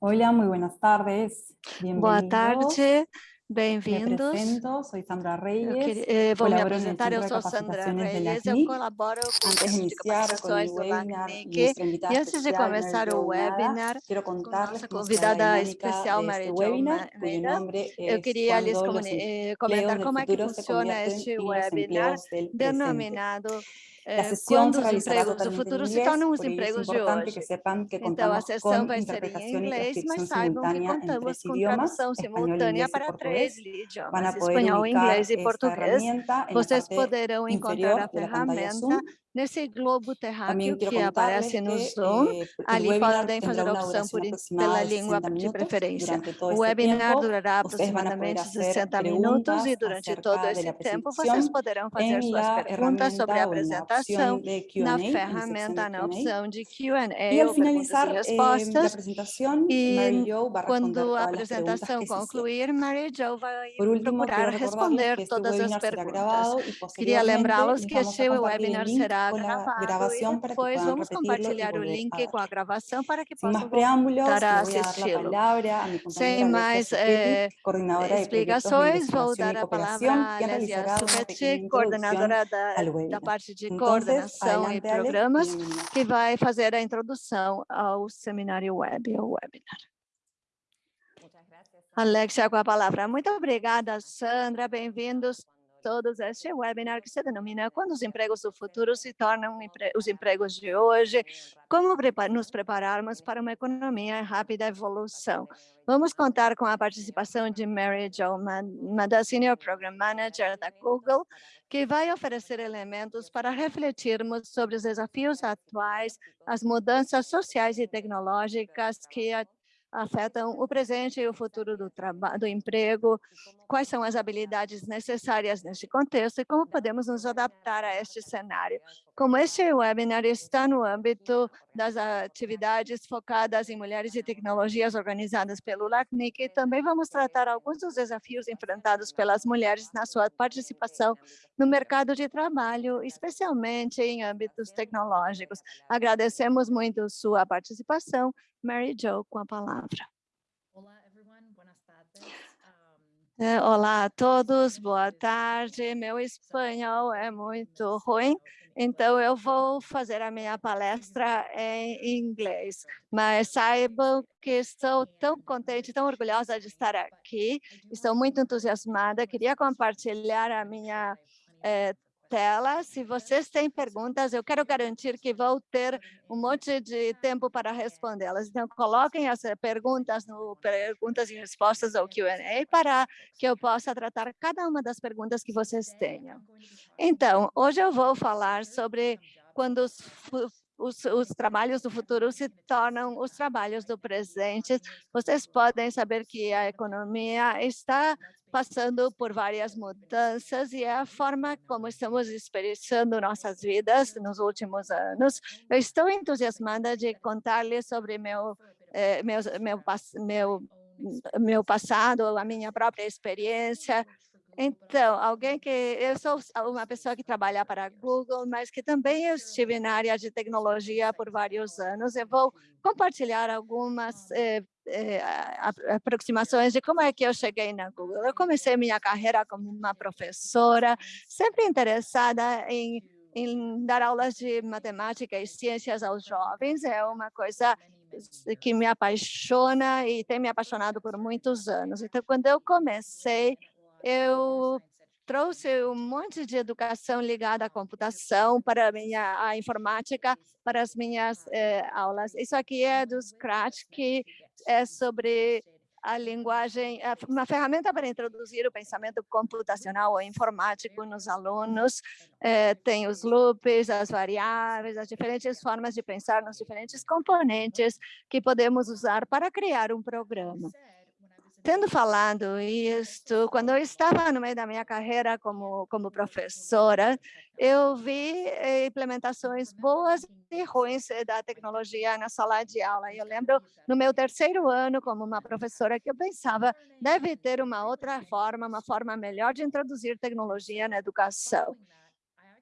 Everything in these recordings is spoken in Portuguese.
Hola, muy buenas tardes. Boa tarde, Me bem-vindos. presento, soy Sandra Eu Reyes. queria- eh, vou me colaboro en el apresentar, eu Centro de sou Sandra Capacitaciones de la Reyes, eu CNIC. colaboro com o Antes de Centro de iniciar con el Capacitações do webinar, LACNIC. nuestra invitada E antes de especial, começar Mary o Jo Nada, webinar, quiero com contarles nossa cómo será la convidada dinámica especial, de Mary este Jo webinar, cuyo Almeida, nombre eu es queria lhes Cuando los comuni- eh, empleos comentar del como é que futuro se funciona convierten este en los webinar, empleos del presente. denominado La eh, sesión quando se os realizará empregos do totalmente en futuro se inglés, tornam os es empregos de importante que hoje. sepan que Então, a contamos sessão vai ser em inglês, mas saibam que contamos com idiomas, tradução simultânea inglés para três idiomas, espanhol, inglês e português. Vocês poderão encontrar a ferramenta. Nesse globo terráqueo que aparece no Zoom. Ali podem fazer a opção por, pela língua 60 de preferência. O webinar durará aproximadamente hacer 60 minutos e durante todo esse tempo vocês poderão fazer suas perguntas sobre a apresentação na ferramenta, na opção de Q&A ou e finalizar eh, respostas. E quando a apresentação concluir, Mary Jo vai procurar responder todas as será perguntas. Queria lembrá-los que este webinar link será con la e grabación para que puedan vamos compartilhar o a link com a gravação para que possam voltar a le voy a dar la assisti-lo. palabra a mi Sem mais eh, explicações, vou dar a palavra a pequeña introducción coordenadora da, da parte de Entonces, coordenação e y programas, que vai fazer a introdução ao seminário web, ao webinar. Alexia, com a palavra. Muito obrigada, Sandra. Bem-vindos todos este webinar que se denomina Quando os empregos do futuro se tornam os empregos de hoje, como nos prepararmos para uma economia em rápida evolução. Vamos contar com a participação de Mary Jo Mada, Senior Program Manager da Google, que vai oferecer elementos para refletirmos sobre os desafios atuais, as mudanças sociais e tecnológicas que afetam o presente e o futuro do do emprego, quais são as habilidades necessárias neste contexto e como podemos nos adaptar a este cenário. Como este webinar está no âmbito das atividades focadas em mulheres e tecnologias organizadas pelo LACNIC, também vamos tratar alguns dos desafios enfrentados pelas mulheres na sua participação no mercado de trabalho, especialmente em âmbitos tecnológicos. Agradecemos muito sua participação. Mary Jo, com a palavra. Olá, É, a todos, boa tarde. Meu espanhol é muito ruim, então eu vou fazer a minha palestra em inglês. Mas saibam que estou tão contente, tão orgulhosa de estar aqui. Estou muito entusiasmada. Queria compartilhar a minha eh, tela. Se vocês têm perguntas, eu quero garantir que vou ter um monte de tempo para respondê-las. Então, coloquem as eh, perguntas no perguntas e respostas ou Q&A para que eu possa tratar cada uma das perguntas que vocês tenham. Então, hoje eu vou falar sobre quando os, os, os trabalhos do futuro se tornam os trabalhos do presente. Vocês podem saber que a economia está passando por várias mudanças e é a forma como estamos experienciando nossas vidas nos últimos anos. Eu estou entusiasmada de contar-lhes sobre meu, eh, meu, meu, meu, meu passado, a minha própria experiência. Então, alguém que eu sou uma pessoa que trabalha para a Google, mas que também estive na área de tecnologia por vários anos. Eu vou compartilhar algumas eh, eh, aproximações de como é que eu cheguei na Google. Eu comecei minha carreira como uma professora, sempre interessada em em dar aulas de matemática e ciências aos jovens. É uma coisa que me apaixona e tem me apaixonado por muitos anos. Então, quando eu comecei, eu trouxe um monte de educação ligada à computação para a minha a informática, para as minhas eh, aulas. Isso aqui é do Scratch, que é sobre a linguagem, é uma ferramenta para introduzir o pensamento computacional ou informático nos alunos. Eh, tem os loops, as variáveis, as diferentes formas de pensar nos diferentes componentes que podemos usar para criar um programa. Tendo falado isto, quando eu estava no meio da minha carreira como, como professora, eu vi eh, implementações boas e ruins eh, da tecnologia na sala de aula. E Eu lembro no meu terceiro ano como uma professora que eu pensava deve ter uma outra forma, uma forma melhor de introduzir tecnologia na educação.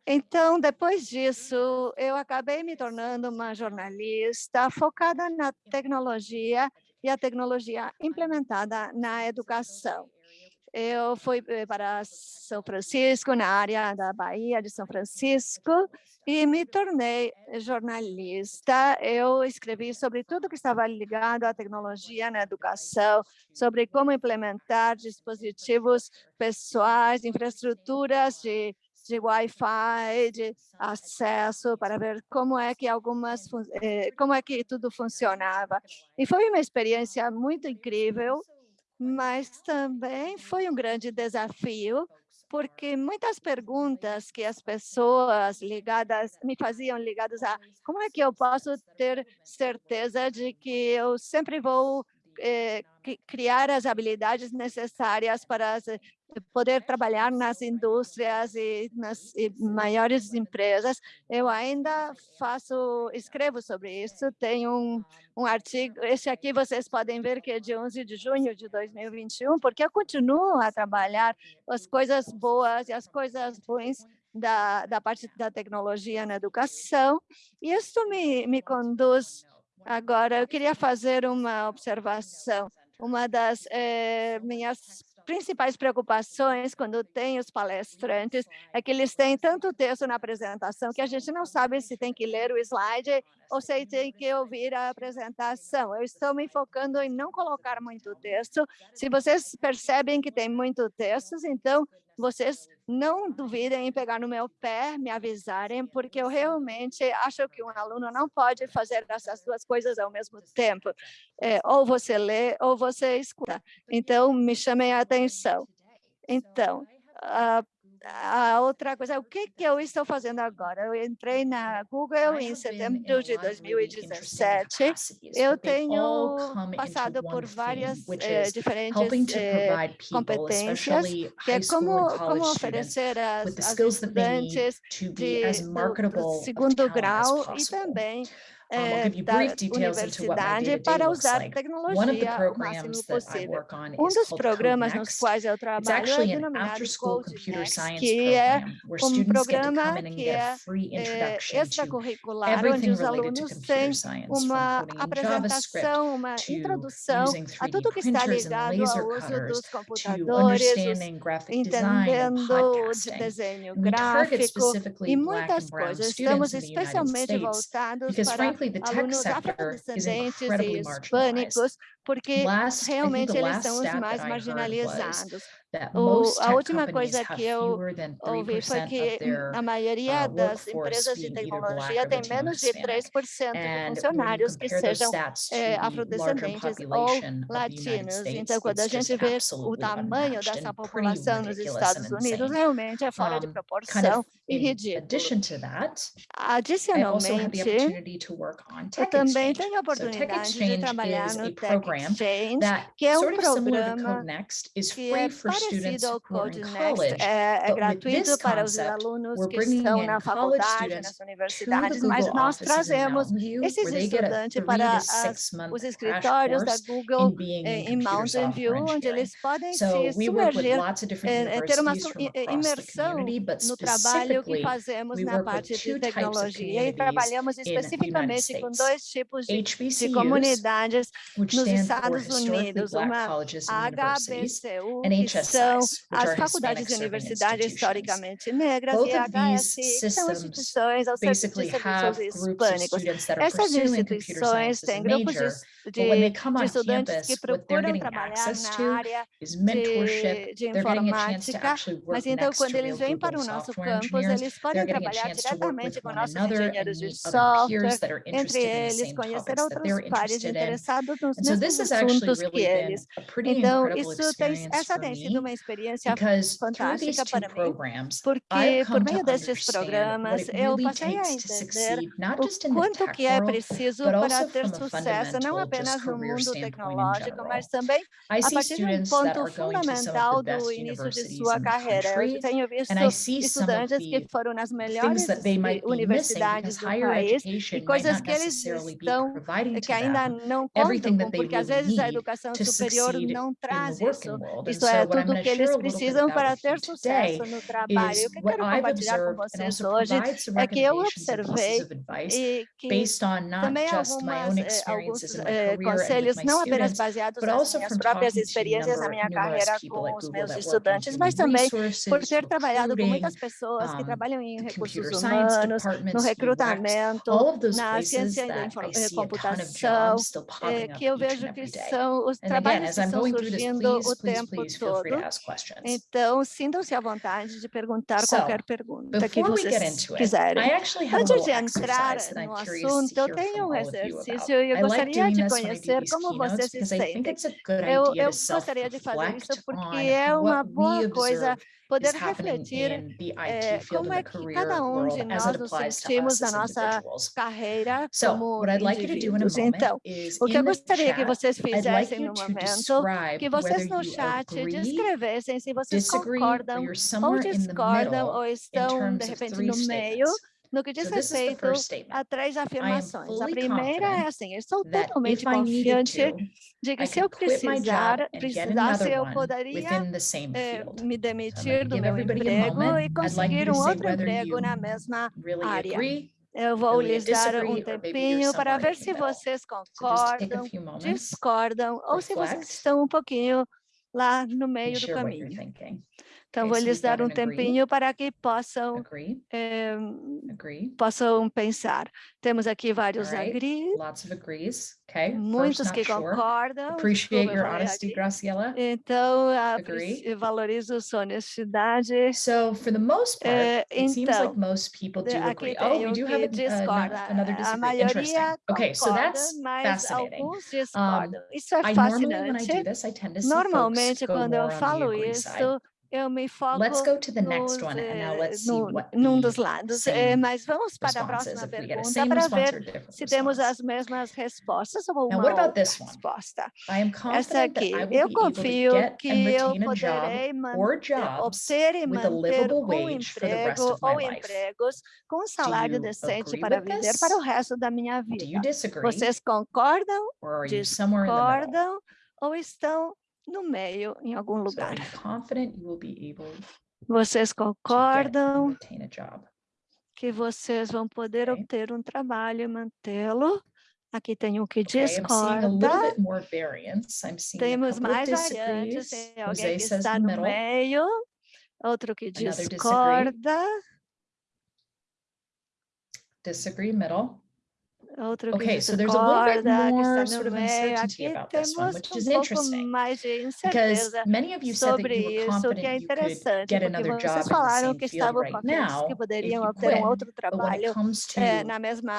Então, depois disso, eu acabei me tornando uma jornalista focada na tecnologia e a tecnologia implementada na educação. Eu fui eh, para São Francisco, na área da Bahia de São Francisco, e me tornei jornalista. Eu escrevi sobre tudo que estava ligado à tecnologia na educação, sobre como implementar dispositivos pessoais, infraestruturas de de Wi-Fi, de acesso, para ver como é que algumas, eh, como é que tudo funcionava. E foi uma experiência muito incrível, mas também foi um grande desafio, porque muitas perguntas que as pessoas ligadas me faziam ligadas a como é que eu posso ter certeza de que eu sempre vou eh, criar as habilidades necessárias para poder trabalhar nas indústrias e nas e maiores empresas. Eu ainda faço, escrevo sobre isso, tem um, um artigo, esse aqui vocês podem ver que é de 11 de junho de 2021, porque eu continuo a trabalhar as coisas boas e as coisas ruins da, da parte da tecnologia na educação, e isso me, me conduz Agora, eu queria fazer uma observação. Uma das eh, minhas principais preocupações quando tem os palestrantes é que eles têm tanto texto na apresentação que a gente não sabe se tem que ler o slide ou se tem que ouvir a apresentação. Eu estou me focando em não colocar muito texto. Se vocês percebem que tem muito texto, então vocês não duvidem em pegar no meu pé, me avisarem, porque eu realmente acho que um aluno não pode fazer essas duas coisas ao mesmo tempo. É, ou você lê ou você escuta. Então, me chamem a atenção. Então, a a outra coisa, o que, que eu estou fazendo agora? Eu entrei na Google em setembro de 2017. Eu tenho passado por várias eh, diferentes eh, competências, que é como, como oferecer as, as estudantes de, do segundo grau e também é, da universidade para usar tecnologia o máximo possível. Um dos programas nos quais eu trabalho é denominado CodeNext, que é um programa que é, é extracurricular, onde os alunos têm uma apresentação, uma introdução a tudo que está ligado ao uso dos computadores, entendendo o desenho gráfico e muitas coisas. Estamos especialmente voltados para frankly, the tech sector is incredibly marginalized. porque realmente eles são os mais marginalizados. O, a última coisa que eu ouvi foi que a maioria uh, das empresas de tecnologia tem menos de 3% de funcionários que sejam é, afrodescendentes ou latinos. Então, quando a gente vê o tamanho dessa população nos Estados Unidos, realmente é fora de proporção e ridículo. Adicionalmente, eu também tenho a oportunidade de trabalhar no Tech Exchange, que é um programa que é parecido ao CodeNext, é, é gratuito para os alunos que estão na faculdade, nas universidades, mas nós trazemos esses estudantes para as, os escritórios da Google eh, em Mountain View, onde eles podem se submergir, é, ter uma imersão no trabalho que fazemos na parte de tecnologia. E trabalhamos especificamente com dois tipos de, de comunidades nos Estados Unidos, uma HBCU, que são as faculdades e universidades historicamente negras, e HSI, são instituições ao serviço de serviços hispânicos. Essas instituições têm grupos de de, de estudantes que procuram trabalhar na área de, de informática, mas então quando eles vêm para o nosso campus, eles podem trabalhar diretamente com nossos engenheiros de software, entre eles conhecer outros pares interessados nos mesmos assuntos que eles. Então, isso tem, essa tem sido uma experiência fantástica para mim, porque por meio desses programas eu passei a entender o quanto que é preciso para ter sucesso, não apenas no mundo tecnológico, mas também a partir de um ponto fundamental do início de sua carreira. Eu tenho visto estudantes que foram nas melhores universidades do país e coisas que eles estão, que ainda não contam, porque às vezes a educação superior não traz isso. Isto é, tudo do que eles precisam para ter sucesso no trabalho. O que eu quero compartilhar com vocês hoje é que eu observei e que também algumas, eh, alguns eh, conselhos, não apenas baseados nas minhas próprias experiências na minha carreira com os meus estudantes, mas também por ter trabalhado com muitas pessoas que trabalham em recursos humanos, no recrutamento, na ciência da eh, computação, que eu vejo que são os trabalhos que estão surgindo o tempo todo. Uhum. Então, sintam-se à vontade de perguntar qualquer pergunta que vocês quiserem. Antes de entrar no assunto, eu tenho um exercício e eu gostaria de conhecer como vocês se sentem. Eu, eu gostaria de fazer isso porque é uma boa coisa poder refletir é, como é que cada um de nós nos sentimos na nossa carreira como indivíduos. Então, o que eu gostaria que vocês fizessem no momento, que vocês no chat descrevessem se vocês concordam ou discordam ou estão, de repente, no meio no que diz respeito a três afirmações. A primeira é assim, eu sou totalmente confiante de que se eu precisar, precisasse, eu poderia eh, me demitir do meu emprego e conseguir um outro emprego na mesma área. Eu vou lhes dar um tempinho para ver se vocês concordam, discordam, ou se vocês estão um pouquinho lá no meio do caminho. Então, vou lhes dar um tempinho para que possam, eh, possam pensar. Temos aqui vários right. agrees, okay. muitos que concordam. Appreciate your honesty, Graciela. Então, valorizo sua honestidade. So, for the most part, eh, it então, seems like então, most people do agree. Oh, we do have uh, a, uh, another disagreement. Interesting. Okay, so that's fascinating. Um, isso é fascinante. I normally, when I do this, I tend to see Normalmente, quando eu falo isso, eu me foco let's go to the next one and now eh, let's see no, what num dos lados. Eh, mas vamos para a próxima pergunta para ver se temos as mesmas respostas ou uma outra resposta. Essa aqui, eu confio que eu poderei eh, obter e manter um emprego ou empregos com um salário decente para viver para o resto da minha vida. Vocês concordam, discordam ou estão no meio, em algum lugar. Vocês concordam que vocês vão poder obter um trabalho e mantê-lo? Aqui tem um que discorda. Temos mais variantes. Tem alguém que está no meio. Outro que discorda. Disagree, middle outro okay, so there's a little bit more sort of uncertainty about this one, which is interesting because many of you said that you were confident you could get another job in the same field right now if you quit, but when it comes to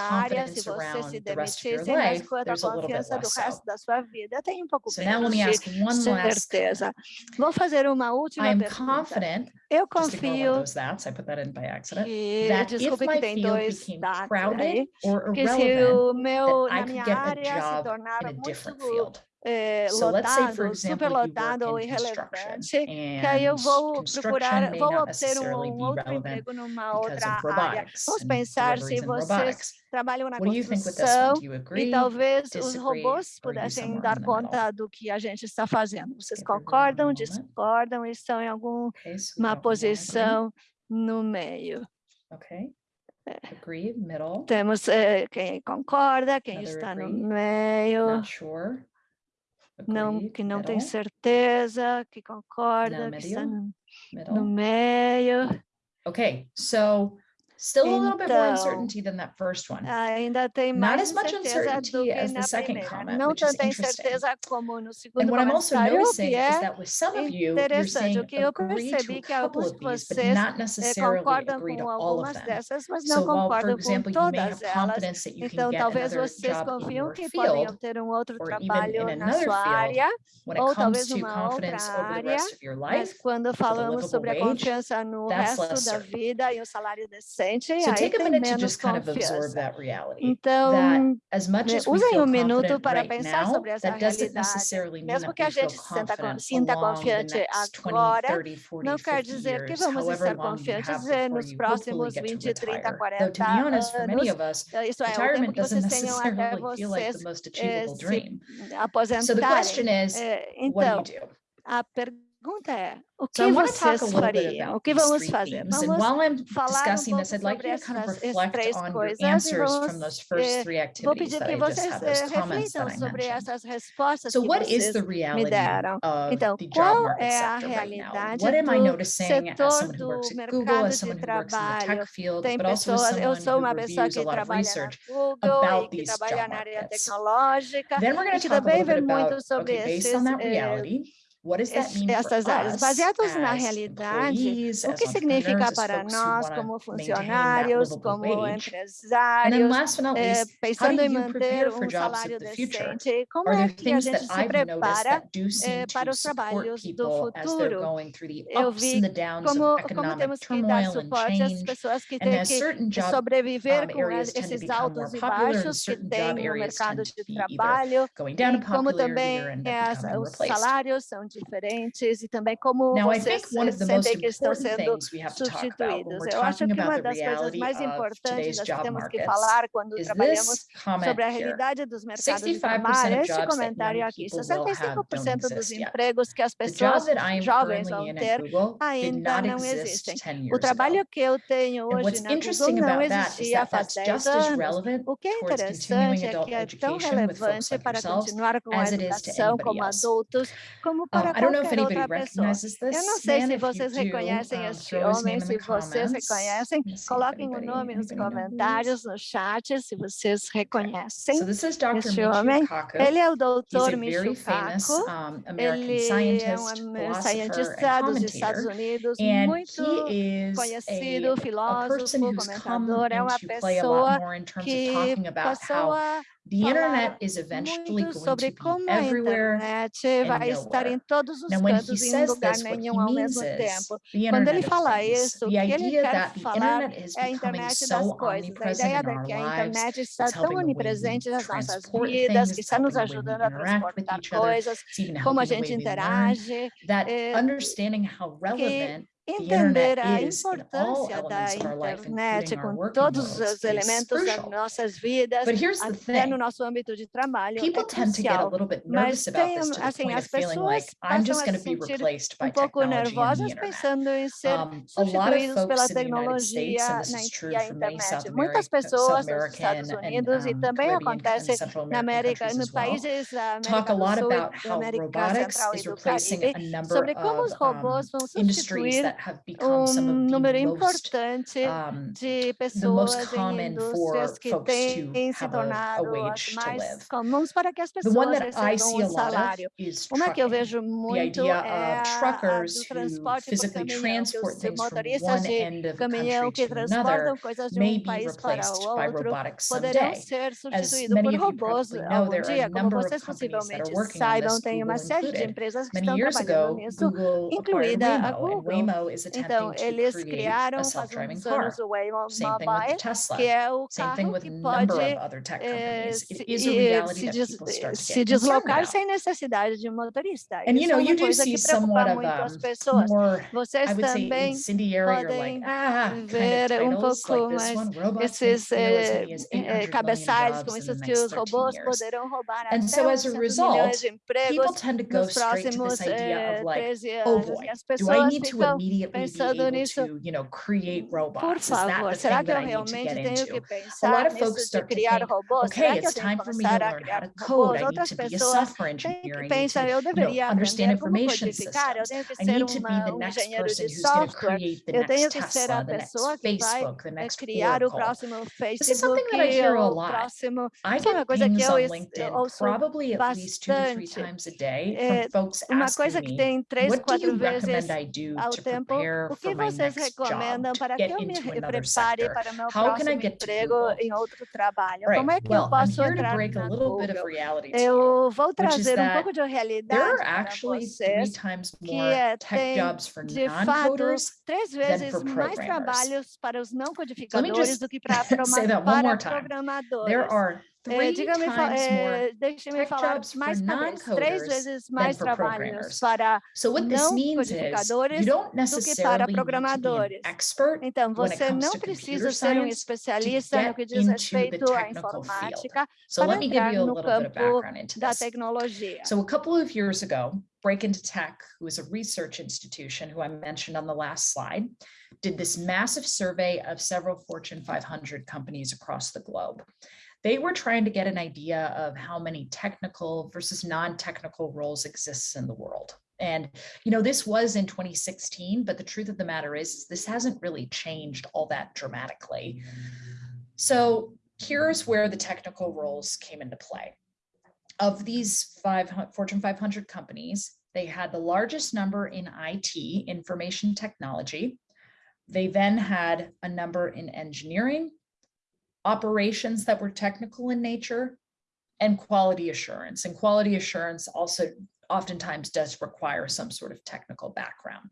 confidence around the rest of your life, there's a little bit less so. So now let me ask one last. Vou fazer uma última pergunta. confident, Eu confio those that's, I put that in by accident, que, that if my tem field dois became crowded aí, or irrelevant, no meu, na minha área se tornaram muito é, lotado, eh, so superlotado ou irrelevante, que aí eu vou procurar, vou obter um, outro emprego numa outra área. Vamos pensar se vocês trabalham na construção e talvez os robôs pudessem dar conta do que a gente está fazendo. Vocês concordam, discordam, estão em alguma posição no meio. Ok. É. Agree, middle. Temos uh, quem concorda, quem Another está agree. no meio. Not sure. Não, que não middle. tem certeza, que concorda, no que está no, no meio. Okay, so Still a little bit more uncertainty than that first one. Ainda tem mais Not as much uncertainty as the second primeira. comment, Não which is interesting. And what I'm also noticing é is that with some of you, you're saying agree to a couple of these, but not necessarily agree to all of them. Dessas, so while, for example, you may have confidence elas. that you então, talvez get another job in your field, um or even in another field, área, when it comes to confidence área, over the rest of your life, quando falamos sobre wage, a confiança no resto da vida e o salário decente, So aí reality. Então, as much né, as usem um minuto para right pensar now, sobre essa realidade. Mesmo que a gente se sinta confiante agora, 20, 30, 40, não quer dizer que vamos estar confiantes é nos próximos 20, 30, 40 anos. Eh, isso é, o tempo que vocês tenham até vocês se eh, aposentarem. Eh, então, a pergunta pergunta é, o que so vocês fariam? O que vamos fazer? Vamos falar um pouco sobre essas três coisas vamos, vou pedir que vocês reflitam sobre essas respostas que vocês me deram. Então, qual é a realidade do setor do mercado de trabalho? Tem pessoas, eu sou uma pessoa que trabalha na Google e que trabalha na área tecnológica e que também vê muito sobre esses essas áreas, baseados na realidade, o que significa para nós como funcionários, como empresários, eh, pensando em manter um salário decente, como é que a gente se prepara eh, para os trabalhos do futuro? Eu vi como, como temos que dar suporte às pessoas que têm que sobreviver com esses altos e baixos que tem no mercado de trabalho, como também é os salários são diferentes e também como Now, vocês sentem que estão sendo substituídos. Eu acho que uma das coisas mais importantes que temos que falar quando trabalhamos sobre a realidade dos mercados de trabalho é este comentário aqui. 65% dos empregos que as pessoas jovens vão ter ainda não existem. O trabalho que eu tenho hoje na Google não existia há 10 anos. O que é interessante é que é tão relevante para continuar com a educação como adultos, como para para Eu não sei se vocês reconhecem este homem, se vocês reconhecem, coloquem o nome nos comentários, no chat, se vocês reconhecem so este homem. Ele é o Dr. Michio Kaku, um, ele é um cientista dos Estados Unidos, muito conhecido, filósofo, comentador, é uma pessoa que passou a The internet is eventually muito sobre como a internet vai estar em todos os cantos e em lugar nenhum ao mesmo tempo. Quando ele fala isso, o que ele quer falar é a internet das coisas. A ideia é que a internet está tão onipresente nas nossas vidas, que está nos ajudando a transportar coisas, como a gente interage, eh, que entender a importância da internet com todos os elementos das nossas vidas, até no nosso âmbito de trabalho, é crucial. Mas tem, assim, as pessoas passam a se sentir um pouco nervosas pensando em ser substituídos pela tecnologia e a internet. Muitas pessoas nos Estados Unidos e também acontece na América, nos países da América do Sul, da América Central e do Caribe, sobre como os robôs vão substituir um número importante de pessoas em indústrias que têm se tornado mais comuns para que as pessoas recebam um salário. Uma que eu vejo muito é a do transporte por caminhão, que os motoristas de caminhão que transportam coisas de um país para o outro poderão ser substituídos por robôs. algum dia, como vocês possivelmente saibam, tem uma série de empresas que estão trabalhando nisso, incluída a Google. Então, eles criaram faz uns anos o Waymo que é o carro que pode é, se, deslocar sem necessidade de um motorista. And, Isso é you é uma coisa que preocupa muito as pessoas. Vocês também podem ver um pouco mais esses eh, eh, cabeçalhos com esses que os robôs poderão roubar até so, as de empregos nos próximos 13 eh, anos. Oh as pessoas ficam pensando nisso, por favor, será que eu realmente tenho que pensar nisso de criar robôs? Será que eu tenho que começar a criar robôs? Outras pessoas pensam, eu deveria aprender como codificar, eu tenho que ser uma, um engenheiro de software, eu tenho que ser a pessoa que vai é criar o próximo Facebook, o próximo... Isso é uma coisa que eu ouço bastante. É uma coisa que tem três, quatro vezes ao tempo como é que eu well, I'm posso here to entrar break a na little bit of Google? reality to you. Eu vou trazer um pouco de There realidade are para vocês, times que é, tem, jobs for de fato, três vezes mais trabalhos para os não codificadores do que para, para programadores. É, three diga-me, fa- times more. é, deixe-me tech falar mais uma três non-coders vezes than mais trabalhos programmers. para So what this não means is codificadores you don't que para necessarily need to be an programadores. expert Então, when it você comes não to precisa computer ser um especialista no get que diz into the respeito à technical field. informática So para let me give entrar you a no little bit of campo background into da this. tecnologia. So a couple of years ago, Break Into Tech, who is a research institution who I mentioned on the last slide, did this massive survey of several Fortune 500 companies across the globe. They were trying to get an idea of how many technical versus non-technical roles exists in the world. And, you know, this was in 2016, but the truth of the matter is this hasn't really changed all that dramatically. So here's where the technical roles came into play. Of these Fortune 500 companies, they had the largest number in IT, information technology. They then had a number in engineering, operations that were technical in nature, and quality assurance. And quality assurance also oftentimes does require some sort of technical background.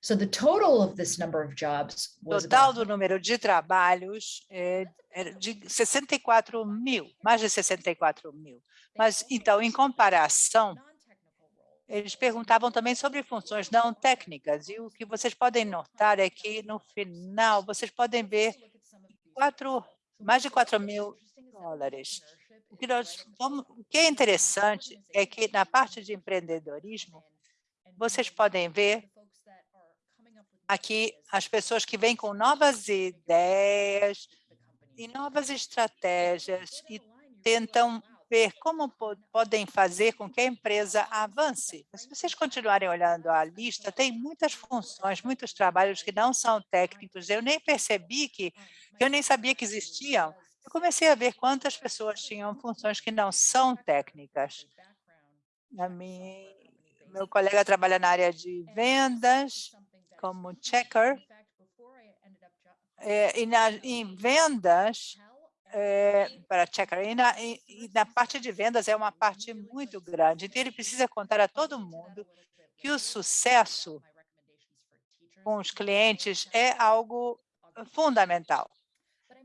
So the total of this number of jobs was Total do número de trabalhos é de 64 mil, mais de 64 mil. Mas, então, em comparação, eles perguntavam também sobre funções não técnicas, e o que vocês podem notar é que, no final, vocês podem ver quatro, mais de 4 mil dólares. O que, nós vamos, o que é interessante é que, na parte de empreendedorismo, vocês podem ver aqui as pessoas que vêm com novas ideias e novas estratégias e tentam ver como po podem fazer com que a empresa avance. Se vocês continuarem olhando a lista, tem muitas funções, muitos trabalhos que não são técnicos. Eu nem percebi que, que eu nem sabia que existiam. Eu comecei a ver quantas pessoas tinham funções que não são técnicas. A mim, meu colega trabalha na área de vendas, como checker, é, e na, em vendas, é, para e na, e, e na parte de vendas é uma parte muito grande, então ele precisa contar a todo mundo que o sucesso com os clientes é algo fundamental.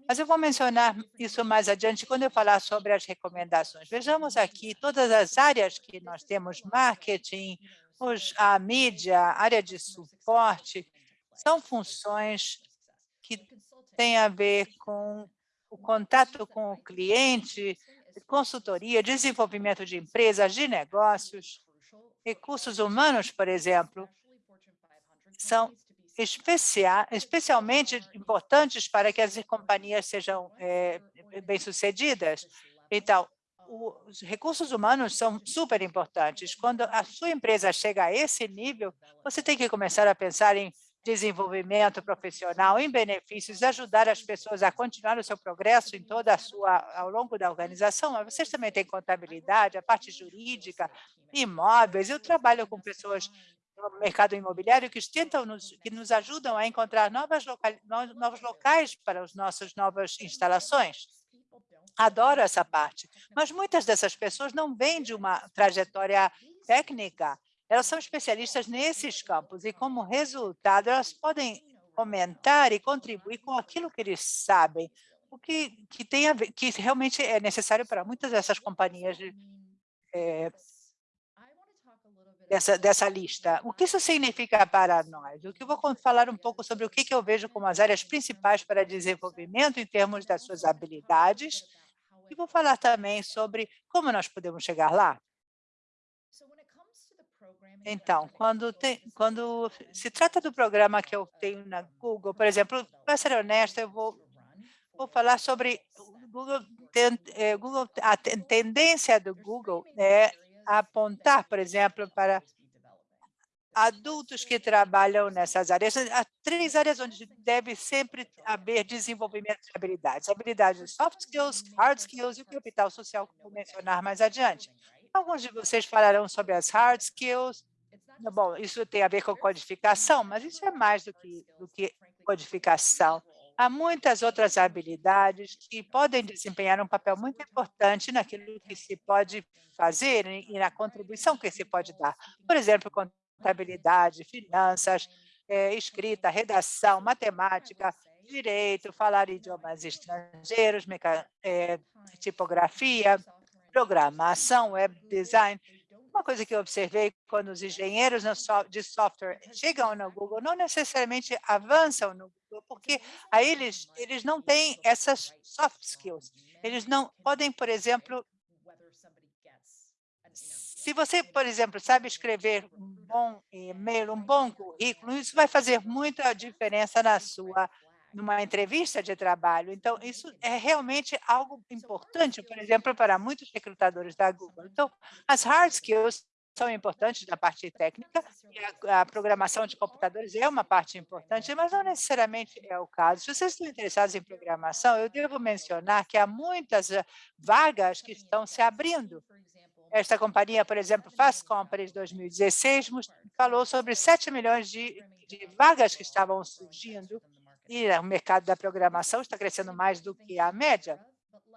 Mas eu vou mencionar isso mais adiante quando eu falar sobre as recomendações. Vejamos aqui todas as áreas que nós temos, marketing, os, a mídia, a área de suporte, são funções que têm a ver com o contato com o cliente, consultoria, desenvolvimento de empresas, de negócios, recursos humanos, por exemplo, são especial, especialmente importantes para que as companhias sejam é, bem-sucedidas. Então, os recursos humanos são super importantes. Quando a sua empresa chega a esse nível, você tem que começar a pensar em desenvolvimento profissional, em benefícios, ajudar as pessoas a continuar o seu progresso em toda a sua, ao longo da organização, mas vocês também têm contabilidade, a parte jurídica, imóveis. Eu trabalho com pessoas no mercado imobiliário que tentam nos, que nos ajudam a encontrar novas novos locais para as nossas novas instalações. Adoro essa parte, mas muitas dessas pessoas não vêm de uma trajetória técnica, elas são especialistas nesses campos e, como resultado, elas podem comentar e contribuir com aquilo que eles sabem, o que, que, tem a ver, que realmente é necessário para muitas dessas companhias é, dessa, dessa lista. O que isso significa para nós? O que eu vou falar um pouco sobre o que, que eu vejo como as áreas principais para desenvolvimento em termos das suas habilidades e vou falar também sobre como nós podemos chegar lá. Então, quando, tem, quando se trata do programa que eu tenho na Google, por exemplo, para ser honesta, eu vou, vou falar sobre Google, é, Google, a tendência do Google é apontar, por exemplo, para adultos que trabalham nessas áreas. Há três áreas onde deve sempre haver desenvolvimento de habilidades. Habilidades soft skills, hard skills e o capital social, que vou mencionar mais adiante. Alguns de vocês falarão sobre as hard skills, Bom, isso tem a ver com codificação, mas isso é mais do que, do que codificação. Há muitas outras habilidades que podem desempenhar um papel muito importante naquilo que se pode fazer e na contribuição que se pode dar. Por exemplo, contabilidade, finanças, é, escrita, redação, matemática, direito, falar idiomas estrangeiros, é, tipografia, programação, web design, uma coisa que eu observei quando os engenheiros de software chegam no Google, não necessariamente avançam no Google, porque aí eles, eles não têm essas soft skills. Eles não podem, por exemplo, se você, por exemplo, sabe escrever um bom e-mail, um bom currículo, isso vai fazer muita diferença na sua numa entrevista de trabalho. Então, isso é realmente algo importante, por exemplo, para muitos recrutadores da Google. Então, as hard skills são importantes da parte técnica, e a, a, programação de computadores é uma parte importante, mas não necessariamente é o caso. Se vocês estão interessados em programação, eu devo mencionar que há muitas eh, vagas que estão se abrindo. Esta companhia, por exemplo, Fast Company 2016, falou sobre 7 milhões de, de vagas que estavam surgindo e o mercado da programação está crescendo mais do que a média.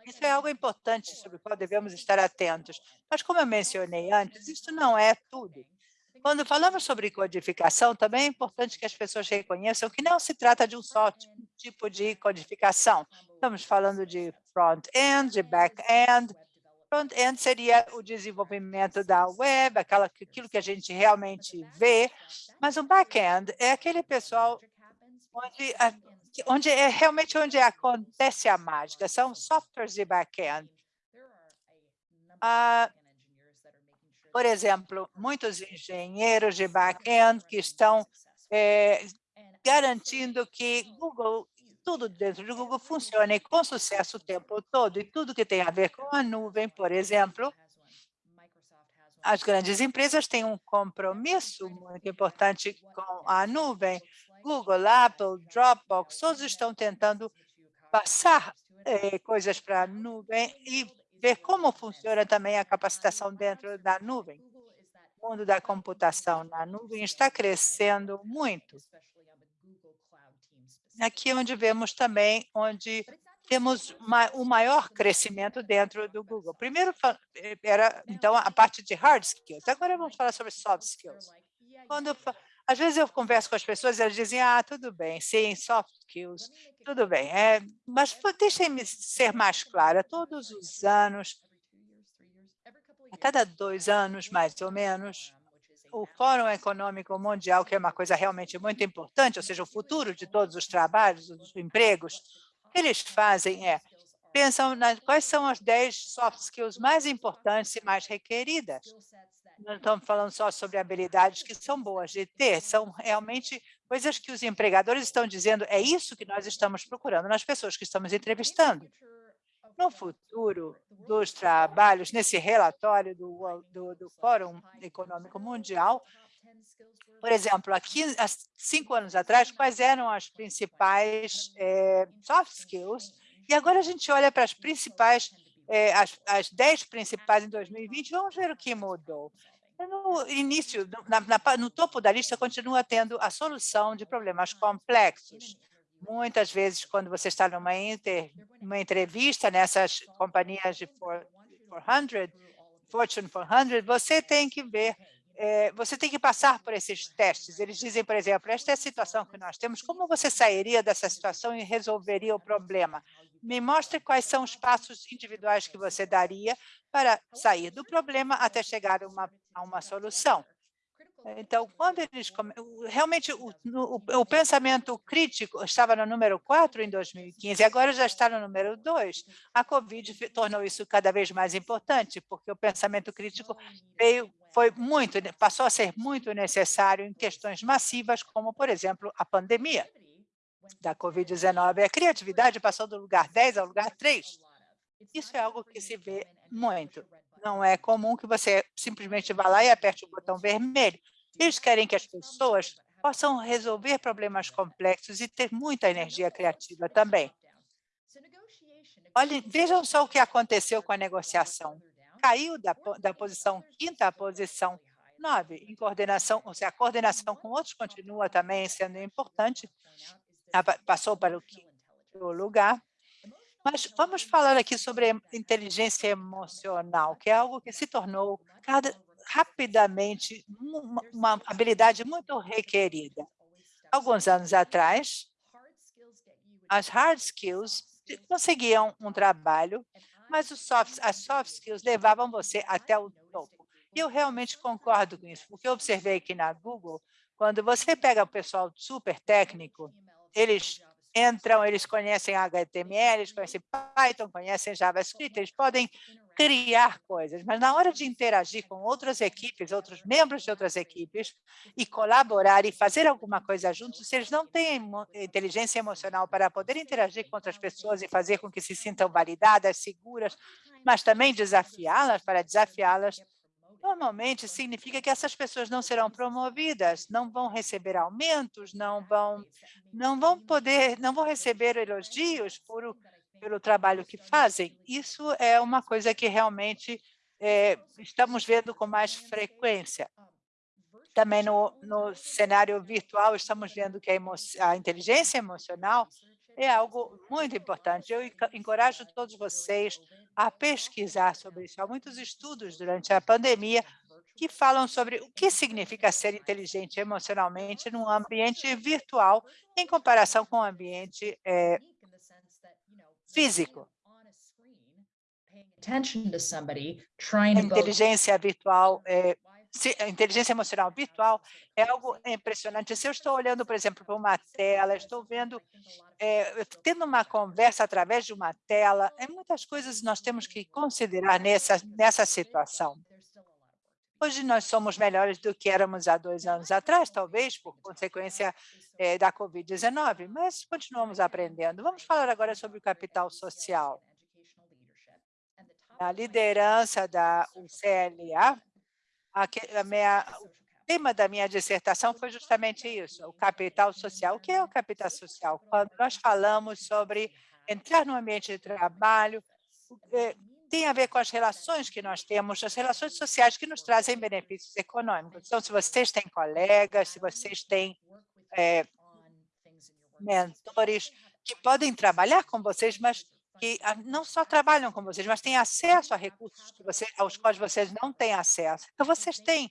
Isso é algo importante sobre o qual devemos estar atentos. Mas, como eu mencionei antes, isso não é tudo. Quando falamos sobre codificação, também é importante que as pessoas reconheçam que não se trata de um só tipo de codificação. Estamos falando de front-end, de back-end. Front-end seria o desenvolvimento da web, aquilo que a gente realmente vê, mas o back-end é aquele pessoal onde, onde é realmente onde acontece a mágica, são softwares de back-end. Ah, por exemplo, muitos engenheiros de back-end que estão é, garantindo que Google, tudo dentro do Google funcione com sucesso o tempo todo, e tudo que tem a ver com a nuvem, por exemplo, as grandes empresas têm um compromisso muito importante com a nuvem, Google, Apple, Dropbox, todos estão tentando passar eh, coisas para a nuvem e ver como funciona também a capacitação dentro da nuvem. O mundo da computação na nuvem está crescendo muito. Aqui é onde vemos também onde temos o maior crescimento dentro do Google. Primeiro eh, era então a parte de hard skills. Agora vamos falar sobre soft skills. Quando às vezes eu converso com as pessoas e elas dizem, ah, tudo bem, sim, soft skills, tudo bem. É, mas deixem-me ser mais clara, todos os anos, a cada dois anos, mais ou menos, o Fórum Econômico Mundial, que é uma coisa realmente muito importante, ou seja, o futuro de todos os trabalhos, os empregos, o que eles fazem é, pensam nas, quais são as 10 soft skills mais importantes e mais requeridas não estamos falando só sobre habilidades que são boas de ter, são realmente coisas que os empregadores estão dizendo, é isso que nós estamos procurando nas pessoas que estamos entrevistando. No futuro dos trabalhos, nesse relatório do, do, do Fórum Econômico Mundial, por exemplo, aqui, há cinco anos atrás, quais eram as principais é, soft skills, e agora a gente olha para as principais é, as, as 10 principais em 2020, vamos ver o que mudou. No início, na, na, no topo da lista, continua tendo a solução de problemas complexos. Muitas vezes, quando você está numa inter, uma entrevista nessas companhias de 400, Fortune 400, você tem que ver é, você tem que passar por esses testes. Eles dizem, por exemplo, esta é a situação que nós temos, como você sairia dessa situação e resolveria o problema? Me mostre quais são os passos individuais que você daria para sair do problema até chegar a uma, a uma solução. Então, quando eles realmente o, o, o, pensamento crítico estava no número 4 em 2015, agora já está no número 2. A Covid tornou isso cada vez mais importante, porque o pensamento crítico veio, foi muito, passou a ser muito necessário em questões massivas, como, por exemplo, a pandemia da Covid-19. A criatividade passou do lugar 10 ao lugar 3. Isso é algo que se vê muito. Não é comum que você simplesmente vá lá e aperte o botão vermelho. Eles querem que as pessoas possam resolver problemas complexos e ter muita energia criativa também. Olhem, vejam só o que aconteceu com a negociação. Caiu da, da posição quinta à posição nove, em coordenação, ou seja, a coordenação com outros continua também sendo importante, passou para o quinto lugar. Mas vamos falar aqui sobre inteligência emocional, que é algo que se tornou cada, rapidamente uma, uma habilidade muito requerida. Alguns anos atrás, as hard skills conseguiam um trabalho, mas soft, as soft skills levavam você até o topo. E eu realmente concordo com isso, porque eu observei que na Google, quando você pega o pessoal super técnico, eles entram, eles conhecem HTML, eles conhecem Python, conhecem JavaScript, eles podem criar coisas, mas na hora de interagir com outras equipes, outros membros de outras equipes, e colaborar e fazer alguma coisa juntos, se eles não têm inteligência emocional para poder interagir com outras pessoas e fazer com que se sintam validadas, seguras, mas também desafiá-las, para desafiá-las, normalmente significa que essas pessoas não serão promovidas, não vão receber aumentos, não vão, não vão poder, não vão receber elogios por, pelo trabalho que fazem. Isso é uma coisa que realmente é, estamos vendo com mais frequência. Também no, no cenário virtual, estamos vendo que a, a inteligência emocional é algo muito importante. Eu encorajo todos vocês a pesquisar sobre isso. Há muitos estudos durante a pandemia que falam sobre o que significa ser inteligente emocionalmente num ambiente virtual em comparação com o ambiente é, físico. A inteligência virtual é, inteligência emocional virtual é algo impressionante. Se eu estou olhando, por exemplo, para uma tela, estou vendo, é, tendo uma conversa através de uma tela, é muitas coisas nós temos que considerar nessa, nessa situação. Hoje nós somos melhores do que éramos há dois anos atrás, talvez por consequência é, da Covid-19, mas continuamos aprendendo. Vamos falar agora sobre o capital social. A liderança da UCLA a, minha, o tema da minha dissertação foi justamente isso, o capital social. O que é o capital social? Quando nós falamos sobre entrar no ambiente de trabalho, tem a ver com as relações que nós temos, as relações sociais que nos trazem benefícios econômicos. Então, se vocês têm colegas, se vocês têm é, mentores que podem trabalhar com vocês, mas que ah, não só trabalham com vocês, mas têm acesso a recursos que você, aos quais vocês não têm acesso. Então, vocês têm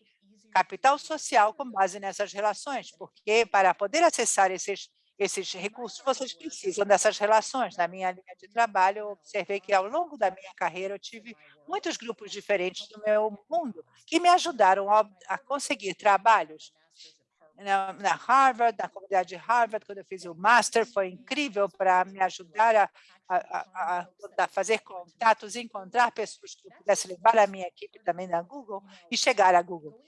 capital social com base nessas relações, porque para poder acessar esses, esses recursos, vocês precisam dessas relações. Na minha linha de trabalho, eu observei que ao longo da minha carreira, eu tive muitos grupos diferentes no meu mundo que me ajudaram a, a conseguir trabalhos na, na, Harvard, na comunidade de Harvard, quando eu fiz o Master, foi incrível para me ajudar a, a, a, fazer contatos, encontrar pessoas que eu pudesse levar a minha equipe também na Google e chegar à Google.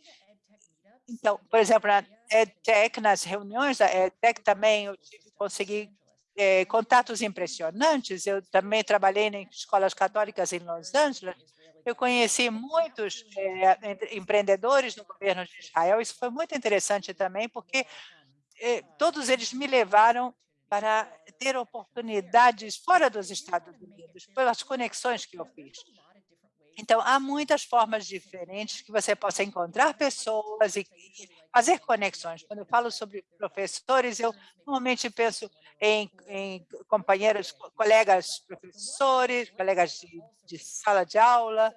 Então, por exemplo, na EdTech, nas reuniões da EdTech também eu tive, consegui é, contatos impressionantes. Eu também trabalhei em escolas católicas em Los Angeles eu conheci muitos é, empreendedores no governo de Israel. Isso foi muito interessante também, porque é, todos eles me levaram para ter oportunidades fora dos Estados Unidos, pelas conexões que eu fiz. Então, há muitas formas diferentes que você possa encontrar pessoas e fazer conexões. Quando eu falo sobre professores, eu normalmente penso em, em companheiros, colegas professores, colegas de, de sala de aula,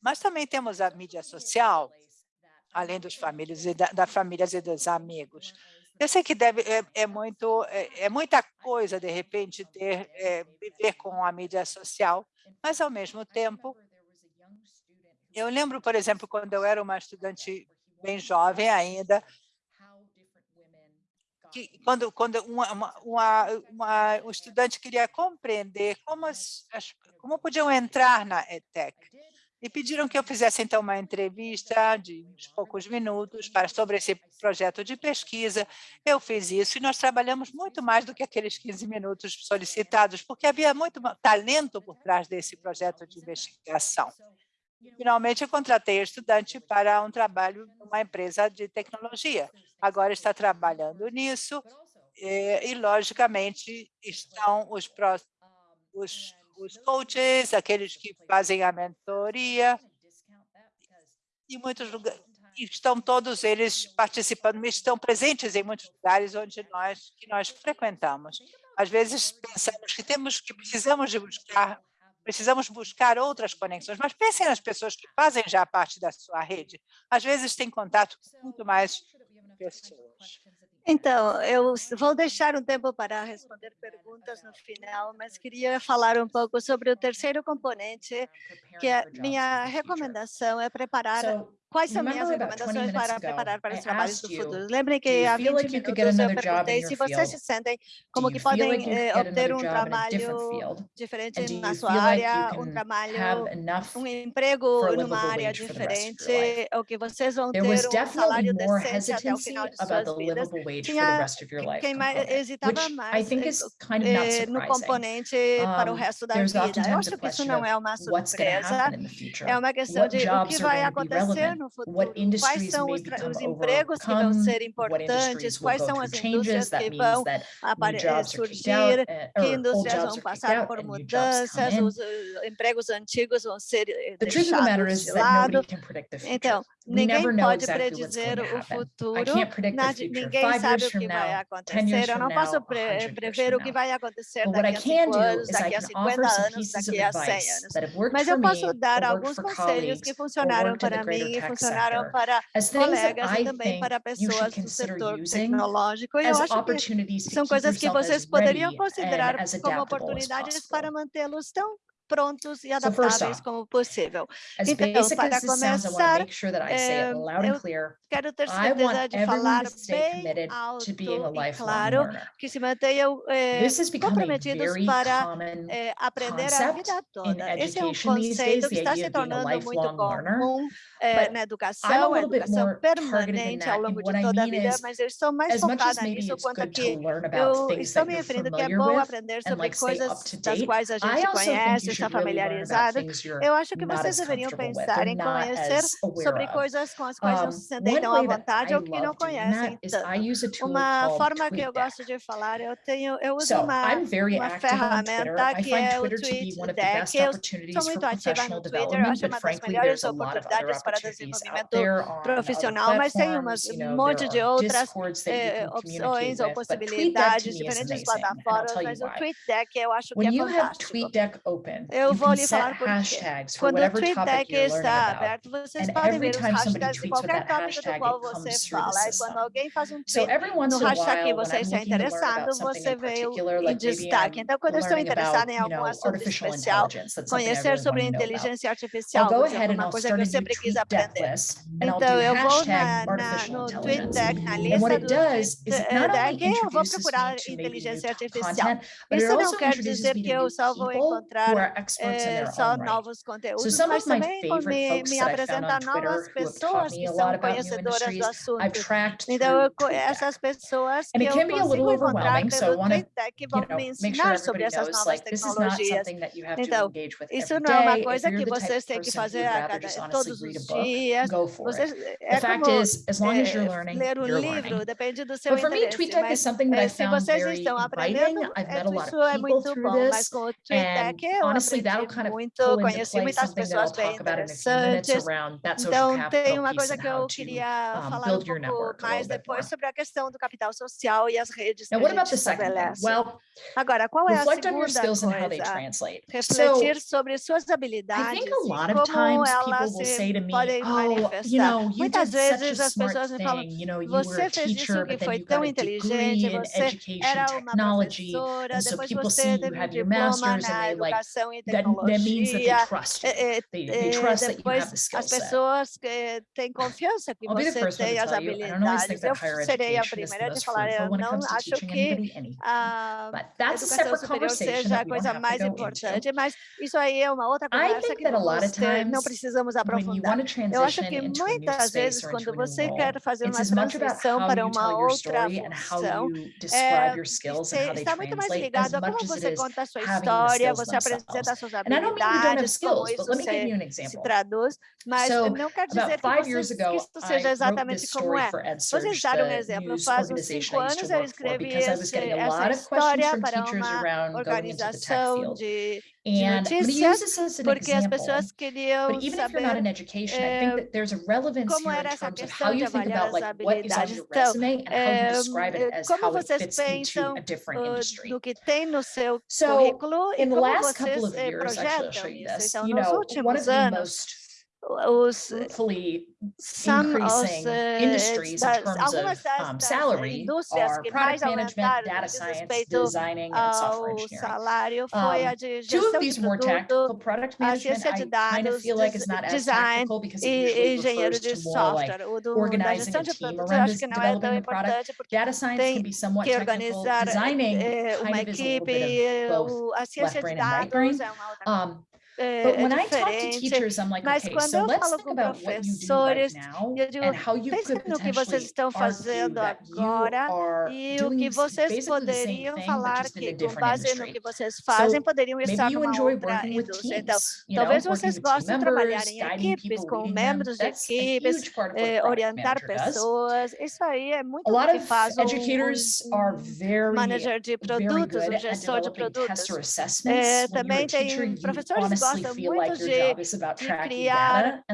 mas também temos a mídia social, além dos famílias e da, da famílias e dos amigos. Eu sei que deve, é, é muito, é, é, muita coisa, de repente, ter, é, viver com a mídia social, mas, ao mesmo tempo, eu lembro, por exemplo, quando eu era uma estudante bem jovem ainda, que quando, quando uma, uma, uma, um estudante queria compreender como, as, como podiam entrar na EdTech, e pediram que eu fizesse, então, uma entrevista de poucos minutos para, sobre esse projeto de pesquisa. Eu fiz isso e nós trabalhamos muito mais do que aqueles 15 minutos solicitados, porque havia muito talento por trás desse projeto de investigação. Finalmente, eu contratei estudante para um trabalho numa empresa de tecnologia. Agora está trabalhando nisso e, e logicamente, estão os, os os coaches, aqueles que fazem a mentoria, e muitos lugares, estão todos eles participando, estão presentes em muitos lugares onde nós que nós frequentamos. Às vezes pensamos que temos que precisamos de buscar precisamos buscar outras conexões, mas pensem nas pessoas que fazem já parte da sua rede. Às vezes tem contato com muito mais pessoas. Então, eu vou deixar um tempo para responder perguntas no final, mas queria falar um pouco sobre o terceiro componente, que a minha recomendação é preparar Quais são minhas recomendações para preparar para os trabalhos do futuro? Lembrem que há 20 minutos eu perguntei se vocês se sentem como que podem eh, obter um trabalho diferente na sua área, um trabalho, um emprego numa área diferente, ou que vocês vão ter um salário decente até o final de suas vidas. Tinha quem mais hesitava mais eh, eh, no componente para o resto da vida. Eu acho que isso não é uma surpresa, é uma questão de o que vai acontecer no no futuro? Quais são os, os empregos que vão ser importantes? Quais são as indústrias que vão eh, surgir? Que indústrias vão passar por mudanças? Os empregos antigos vão ser eh, deixados de lado? Então, Ninguém pode exactly predizer o futuro. Ninguém sabe o que vai acontecer. Eu não posso pre prever o que vai acontecer daqui a 5 anos, daqui a 50 anos, daqui a 100 anos. Mas eu posso dar alguns conselhos que funcionaram para mim e funcionaram para colegas e também para pessoas do setor tecnológico. E eu acho que são coisas que vocês poderiam considerar como oportunidades para mantê-los tão prontos e adaptáveis como possível. Então, para começar, eh, eu quero ter certeza de falar bem alto e claro que se mantenham eh, comprometidos para eh, aprender a vida toda. Esse é um conceito que está se tornando muito comum eh, na educação, educação permanente ao longo de toda a vida, mas eu estou mais focada nisso quanto que eu estou me referindo que é bom aprender sobre coisas das quais a gente conhece, está familiarizada, eu acho que vocês deveriam pensar em conhecer sobre coisas com as quais não se sentem tão à vontade ou que não conhecem tanto. Uma forma que eu gosto de falar, eu tenho, eu uso uma, uma ferramenta que é o TweetDeck. Eu sou muito ativa no Twitter, eu acho uma das melhores oportunidades para desenvolvimento profissional, mas tem umas, um monte de outras eh, opções ou possibilidades, diferentes plataformas, mas o TweetDeck eu acho que é fantástico. Eu vou lhe falar porque quando o Twitter está aberto, vocês podem ver os hashtags de qualquer tópico do qual você fala. E quando alguém faz um tweet no hashtag que você está interessado, você vê em destaque. Então, quando eu estou interessado em algum assunto especial, conhecer sobre inteligência artificial, é uma coisa que eu sempre quis aprender. Então, eu vou na, na, no tweet na lista do deck, e eu vou procurar inteligência artificial. Isso não quer dizer que eu só vou encontrar é, só novos conteúdos, so some of my também me, me novas pessoas que são conhecedoras do assunto. Então, essas pessoas que eu consigo encontrar pelo TechTech que vão me ensinar sobre essas novas tecnologias. Então, isso não é uma coisa que vocês têm que fazer a cada, todos os dias. Você, é como é, ler um livro, dependendo do seu interesse. Mas, é, se vocês estão aprendendo, é isso é muito bom, mas com o TweetDeck Honestly, that'll kind of muito, conheci muitas pessoas bem interessantes. Então, tem uma coisa que eu queria um, falar um pouco mais depois sobre a questão do capital social e as redes Now, que a gente estabelece. Well, Agora, qual é a segunda coisa? Refletir so, sobre suas habilidades e como elas se podem oh, manifestar. You know, you muitas vezes as pessoas me falam, you know, você fez isso que foi tão inteligente, você era uma professora, depois você teve um diploma na educação em tecnologia. Depois as pessoas que têm confiança que I'll você tem as habilidades. Eu serei a primeira de falar, eu não acho que a educação superior seja a coisa mais importante, mas isso aí é uma outra conversa que não precisamos aprofundar. Eu acho que muitas vezes, quando você quer fazer uma transição para uma outra função, é, está muito mais ligado a como você conta a sua história, você apresenta experimentar suas habilidades, como isso se traduz, mas não quer dizer que, vocês, que isso seja exatamente como é. Vocês deram um exemplo, eu uns cinco anos eu escrevi essa história para uma organização de de use this as pessoas queriam saber eh, como and how you eh, describe it eh, as habilidades. Então, eh, como vocês pensam do que tem no seu currículo e como vocês eh, projetam know, one of the anos, was Hopefully some increasing industries in terms of um, salary are product management, data science, designing, and software engineering. Um, two of these more tactical, product management, I kind of feel like it's not as tactical because it usually refers to more like organizing a team around developing a product. Data science can be somewhat technical, designing kind of is a little bit of both left brain and right brain. Um, Mas quando eu falo com professores, eu digo, pensem no que vocês estão fazendo agora e o que vocês poderiam falar que, com base no que vocês fazem, poderiam estar numa outra indústria. Então, talvez vocês gostem de trabalhar em equipes, com membros de equipes, eh, orientar pessoas. Isso aí é muito o que faz um manager de produtos, um gestor de produtos. É, também tem professores honestly feel like de criar é, about tracking data.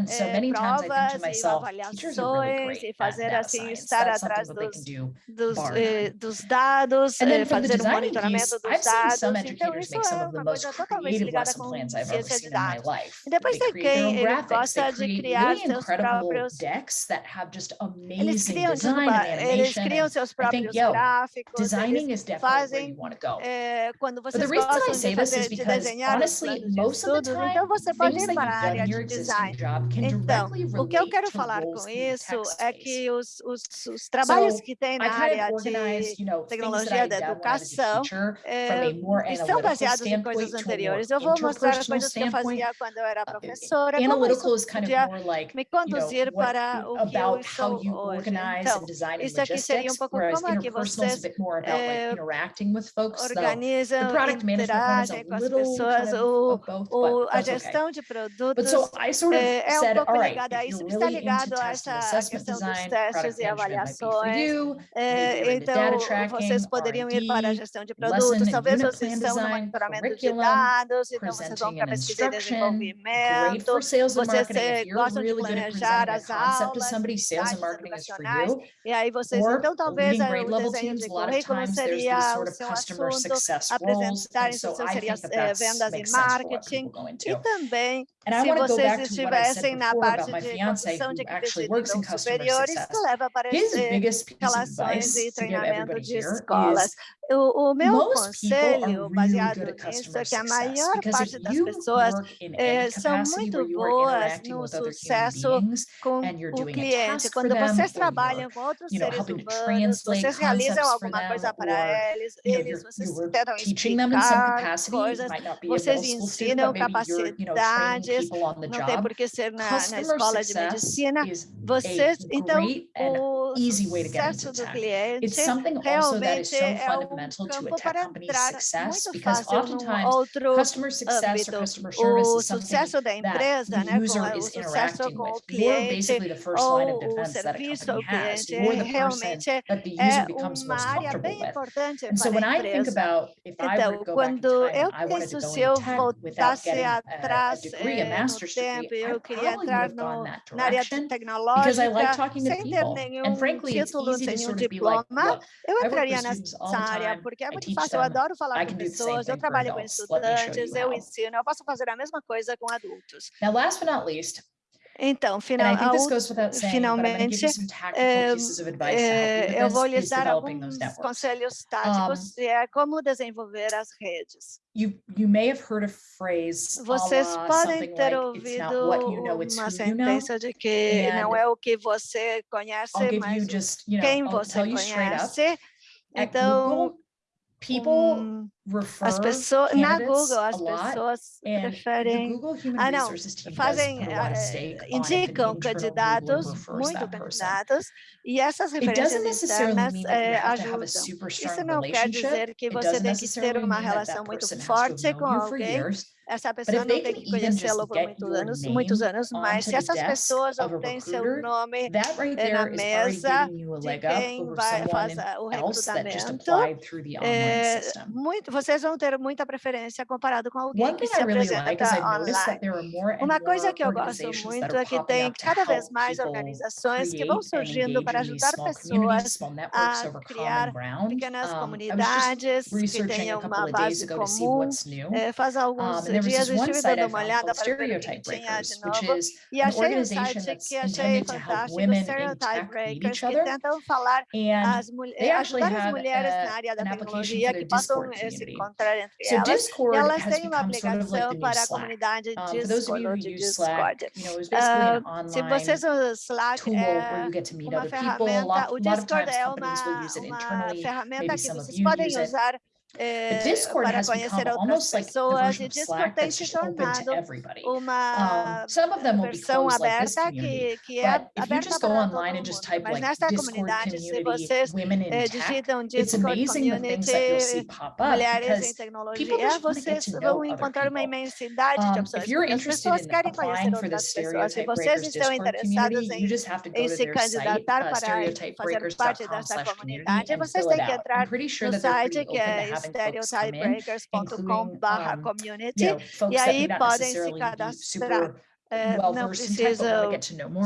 Eh, e fazer assim, estar atrás dos, dos, eh, dos dados, eh, fazer o monitoramento dos dados. Então, isso é uma coisa totalmente ligada com ciência de dados. E depois tem quem gosta de criar seus próprios decks just amazing eles criam, design. Eles criam seus próprios think, gráficos. Designing eles is definitely fazem, where you want to go. Eh, quando vocês But the reason I say honestly, most of todos. Então, você pode ir para a área de design. Então, o que eu quero falar com isso é que os, os, os trabalhos que tem na área de tecnologia da educação é, são baseados em coisas anteriores. Eu vou mostrar as coisas que eu fazia quando eu era professora, como isso podia me conduzir para o que eu sou hoje. Então, isso aqui seria um pouco como é que vocês é, organizam, interagem com as pessoas, o, o a gestão okay. de produtos so sort of é, é um pouco right, ligada a isso, está ligado a essa questão dos testes e avaliações. Eh, you, é, então, vocês poderiam ir para a gestão de produtos, talvez vocês estão no monitoramento de dados, então vocês vão para pesquisa e desenvolvimento, vocês eh, gostam de planejar as aulas, sales and e aí vocês, então, talvez o desenho de currículo seria o seu assunto, apresentar, então seria eh, vendas e marketing, e também, se vocês estivessem na parte de criação de clientes superiores isso leva para relações e treinamento de escolas. O, o meu conselho, baseado nisso, é que a maior parte das pessoas eh, são muito boas no sucesso com o cliente. Quando vocês trabalham com outros seres humanos, vocês realizam alguma coisa para eles, eles vocês tentam explicar coisas, vocês ensinam capacidades capacidades, não tem por que ser na, na escola de medicina. Vocês, então, é né, o sucesso do cliente realmente é um campo para entrar muito fácil num outro âmbito. O sucesso da empresa, né, com, o sucesso com o cliente, ou o serviço ao cliente, realmente é uma área bem importante para a empresa. Então, quando eu penso se eu voltasse queria entrar eh, no tempo, eu queria entrar no, na área tecnológica, sem ter nenhum título, sem nenhum diploma, eu entraria nessa área, porque é muito fácil, eu adoro falar com pessoas, eu trabalho com estudantes, eu ensino, eu posso fazer a mesma coisa com adultos. Now, last but not least, então, final, finalmente, eh, eh, eu vou lhes dar alguns conselhos táticos um, é como desenvolver as redes. You, you may have heard a phrase, Vocês podem ter like, ouvido you know, uma sentença de que and não é o que você conhece, mas just, you know, quem I'll você conhece. Up, então, people hum, refer as pessoas na Google as pessoas referem ah não fazem uh, indicam candidatos muito candidatos e essas referências externas eh, ajudam. isso não quer dizer que você tem que ter uma relação muito forte com alguém. Essa pessoa não tem que conhecê-lo por muitos anos, muitos anos, mas se essas pessoas obtêm seu nome eh, na mesa de quem vai, someone faz in- a- o recrutamento, system. muito, vocês vão ter muita preferência comparado com alguém que se apresenta online. Uma coisa que eu gosto muito é que tem cada vez mais organizações que vão surgindo para ajudar pessoas a criar pequenas comunidades que tenham uma base comum. Eh, faz alguns there was this one site I found called Stereotype Breakers, which is an organization that's intended to help women in tech meet each other. And they actually have eh, a, an application for their Discord community. So Discord has become sort of like the new Slack. Um, for those of you who use Slack, you know, it was basically an online tool where you get to meet other people. A lot, a lot of times companies will use it internally. Maybe some of you use it. É, para conhecer outras pessoas, e Discord tem se tornado uma versão aberta que, que é aberta para todo mundo. Mas nesta comunidade, se vocês digitam Discord Community, mulheres em tecnologia, vocês vão encontrar uma imensidade de opções. As pessoas querem conhecer outras pessoas. Se vocês estão interessados em se candidatar para fazer parte dessa comunidade, vocês têm que entrar no site que é ministériotidebreakers.com/community e aí podem se cadastrar. É, não precisa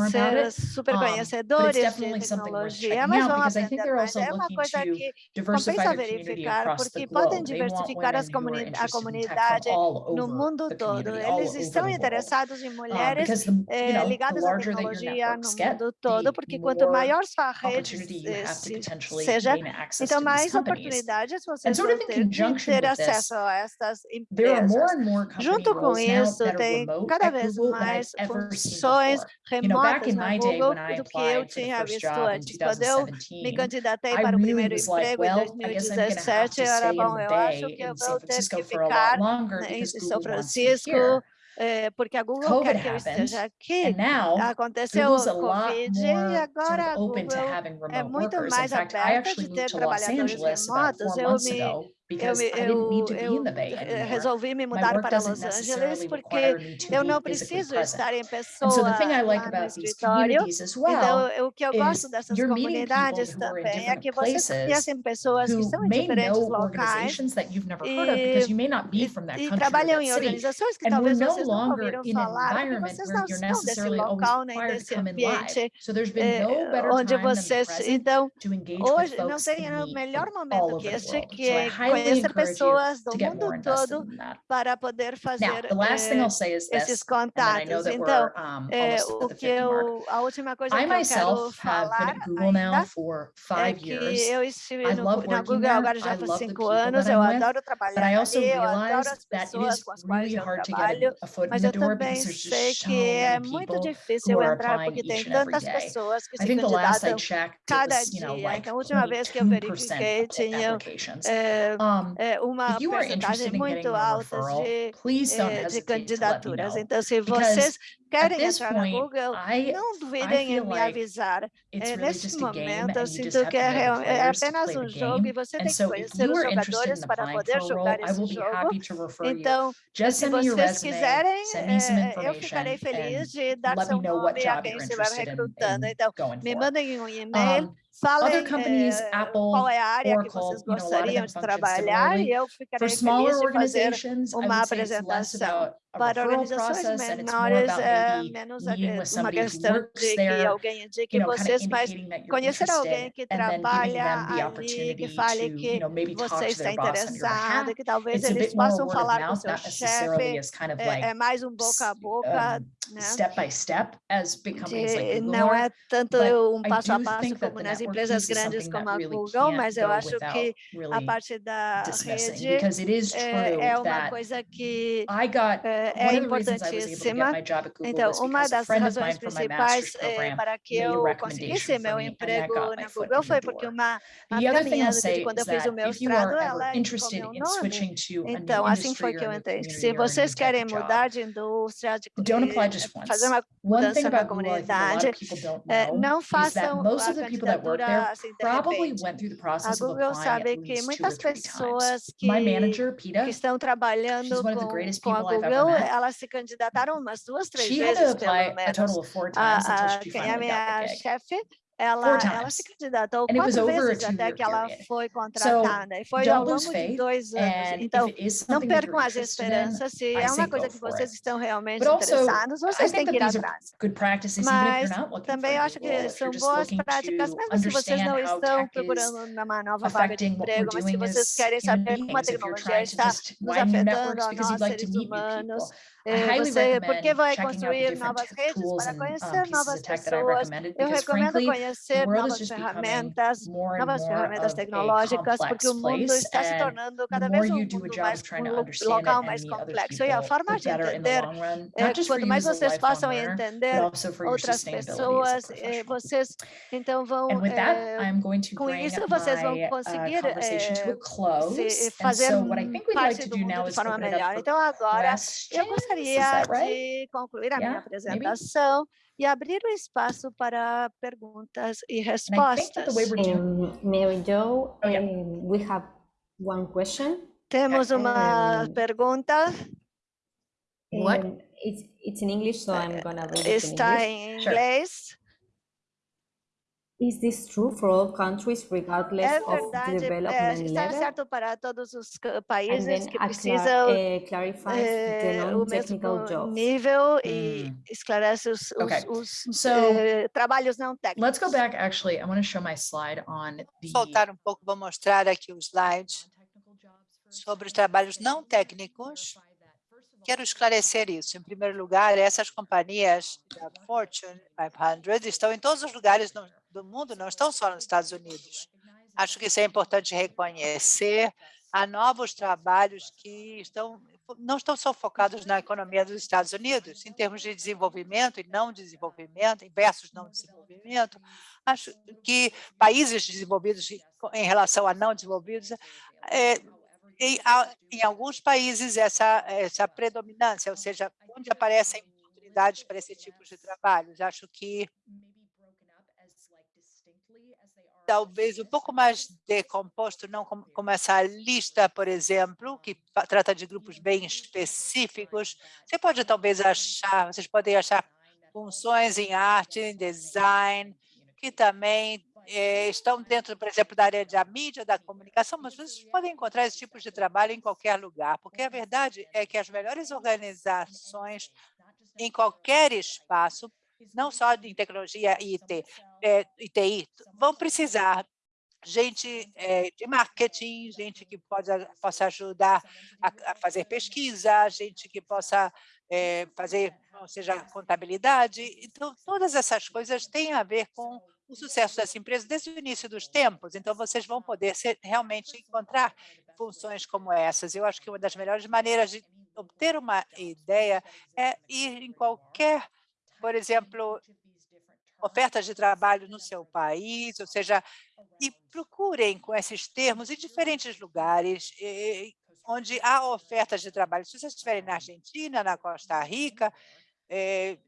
ser. Super conhecedores um, de tecnologia, mas vão aprender mais. É uma coisa que compensa verificar, porque podem diversificar as comuni a comunidade no mundo todo. Eles estão interessados em mulheres eh, ligadas à tecnologia no mundo todo, porque quanto maior sua rede seja, então mais oportunidades você vão ter de ter acesso a estas empresas. Junto com isso, tem cada vez mais mais funções remotas na Google do que eu tinha visto antes. Quando eu me candidatei para o primeiro emprego em 2017, era bom, eu acho que eu vou ter que ficar né, em São Francisco eh, porque a Google COVID quer que eu esteja aqui. Now, Aconteceu o Covid e agora a Google é muito mais aberta de ter trabalhadores remotos. Eu me Because eu, eu, eu resolvi me mudar para Los Angeles porque eu não preciso estar em pessoa so like lá no escritório. Então, well então, o que eu gosto dessas comunidades também é que vocês conhecem pessoas que são em diferentes locais e, e trabalham em organizações que talvez vocês não ouviram falar, porque vocês não estão desse local nem desse ambiente so eh, onde vocês... Então, hoje não seria o melhor momento que este, que é conhecer pessoas do mundo todo para poder fazer Now, eh, esses contatos. Então, é, o que eu, a última coisa I que eu quero falar é que eu estive no, na Google there. agora já há cinco anos, eu adoro trabalhar ali, eu adoro as pessoas com as quais eu trabalho, mas eu também sei que é muito difícil entrar porque tem tantas pessoas que se candidatam cada dia. Então, a última vez que eu verifiquei, tinha é, uma porcentagem muito alta de, eh, de candidaturas. Então, se vocês querem entrar no Google, não duvidem em me avisar. É, nesse momento, eu sinto que é, é apenas um jogo e você tem que conhecer os jogadores para poder jogar esse jogo. Então, se vocês quiserem, eh, eu ficarei feliz de dar seu nome a quem estiver recrutando. Então, me mandem um e-mail Falem é, qual é a área que vocês gostariam de trabalhar e eu ficaria feliz de fazer uma apresentação. Para organizações menores, é menos eh, uma questão de que alguém indique vocês, mas conhecer alguém que trabalha ali, que fale que você está interessado, que talvez eles possam falar com seu chefe, é mais um boca a boca né? step by step as big companies de, like Google não are, é tanto um passo a passo como nas empresas grandes como a Google, really mas eu acho que really a parte da rede é é, é, é então, uma coisa que got, é, importantíssima. Então, uma das razões principais para que eu conseguisse meu emprego na Google foi porque uma, uma caminhada quando eu fiz o meu estrado ela indicou nome. Então, assim foi que eu entrei. Se vocês querem mudar de indústria, de fazer uma mudança na comunidade. É, não façam a candidatura assim de repente. A Google sabe que muitas pessoas que, que estão trabalhando com, com a Google, elas se candidataram umas duas, três vezes, pelo menos. A, a, é a minha chefe ela, ela se candidatou And quatro vezes até que ela foi contratada, e foi ao longo de dois anos. Então, não percam as esperanças, se é uma coisa que vocês estão realmente But interessados, vocês têm que ir atrás. Mas também acho que são boas práticas, mesmo se vocês não estão procurando uma nova vaga de emprego, mas se vocês querem saber como a tecnologia está nos afetando a nós, seres humanos, highly você, porque vai construir novas redes para um, conhecer novas pessoas. Eu recomendo conhecer novas ferramentas, novas ferramentas tecnológicas, porque o mundo está se and tornando cada vez um mundo mais um local mais complexo. E a forma de entender é, quanto mais vocês possam entender outras pessoas, professional. vocês então vão com isso vocês vão uh, conseguir fazer parte do do mundo de forma melhor. Então agora eu questions. Gostaria de concluir a minha apresentação e abrir o espaço para perguntas e respostas. Um, Mary Jo, Oh, um, we have one question. Temos uma Um, pergunta, What? It's, it's in English, so I'm gonna read it in está English. em Sure. Is this true for all countries regardless É of the verdade, é, development está level? certo para todos os países then que precisam uh, o mesmo jobs. nível e Mm. esclarece os, os- Okay. os, So, eh, trabalhos não técnicos. Let's go back, actually, I want to show my slide on the Voltar um pouco, vou mostrar aqui o slide sobre os trabalhos não técnicos. Quero esclarecer isso. Em primeiro lugar, essas companhias da Fortune 500 estão em todos os lugares no- do mundo, não estão só nos Estados Unidos. Acho que isso é importante reconhecer. Há novos trabalhos que estão, não estão só focados na economia dos Estados Unidos, em termos de desenvolvimento e não desenvolvimento, versus não desenvolvimento. Acho que países desenvolvidos em- relação a não desenvolvidos, é, em, em alguns países essa, essa predominância, ou seja, onde aparecem oportunidades para esse tipo de trabalhos. Acho que talvez um pouco mais decomposto, não como, como essa lista, por exemplo, que trata de grupos bem específicos. Você pode talvez achar, vocês podem achar funções em arte, em design, que também eh, estão dentro, por exemplo, da área da mídia, da comunicação, mas vocês podem encontrar esse tipo de trabalho em qualquer lugar, porque a verdade é que as melhores organizações em qualquer espaço, não só em tecnologia IT, eh, e TI, vão precisar gente eh, de marketing, gente que pode, possa ajudar a, a fazer pesquisa, gente que possa eh, fazer, ou seja, contabilidade. Então, todas essas coisas têm a ver com o sucesso dessa empresa desde o início dos tempos. Então, vocês vão poder ser, realmente encontrar funções como essas. Eu acho que uma das melhores maneiras de obter uma ideia é ir em qualquer, por exemplo, ofertas de trabalho no seu país, ou seja, e procurem com esses termos em diferentes lugares onde há ofertas de trabalho. Se vocês estiverem na Argentina, na Costa Rica, eh,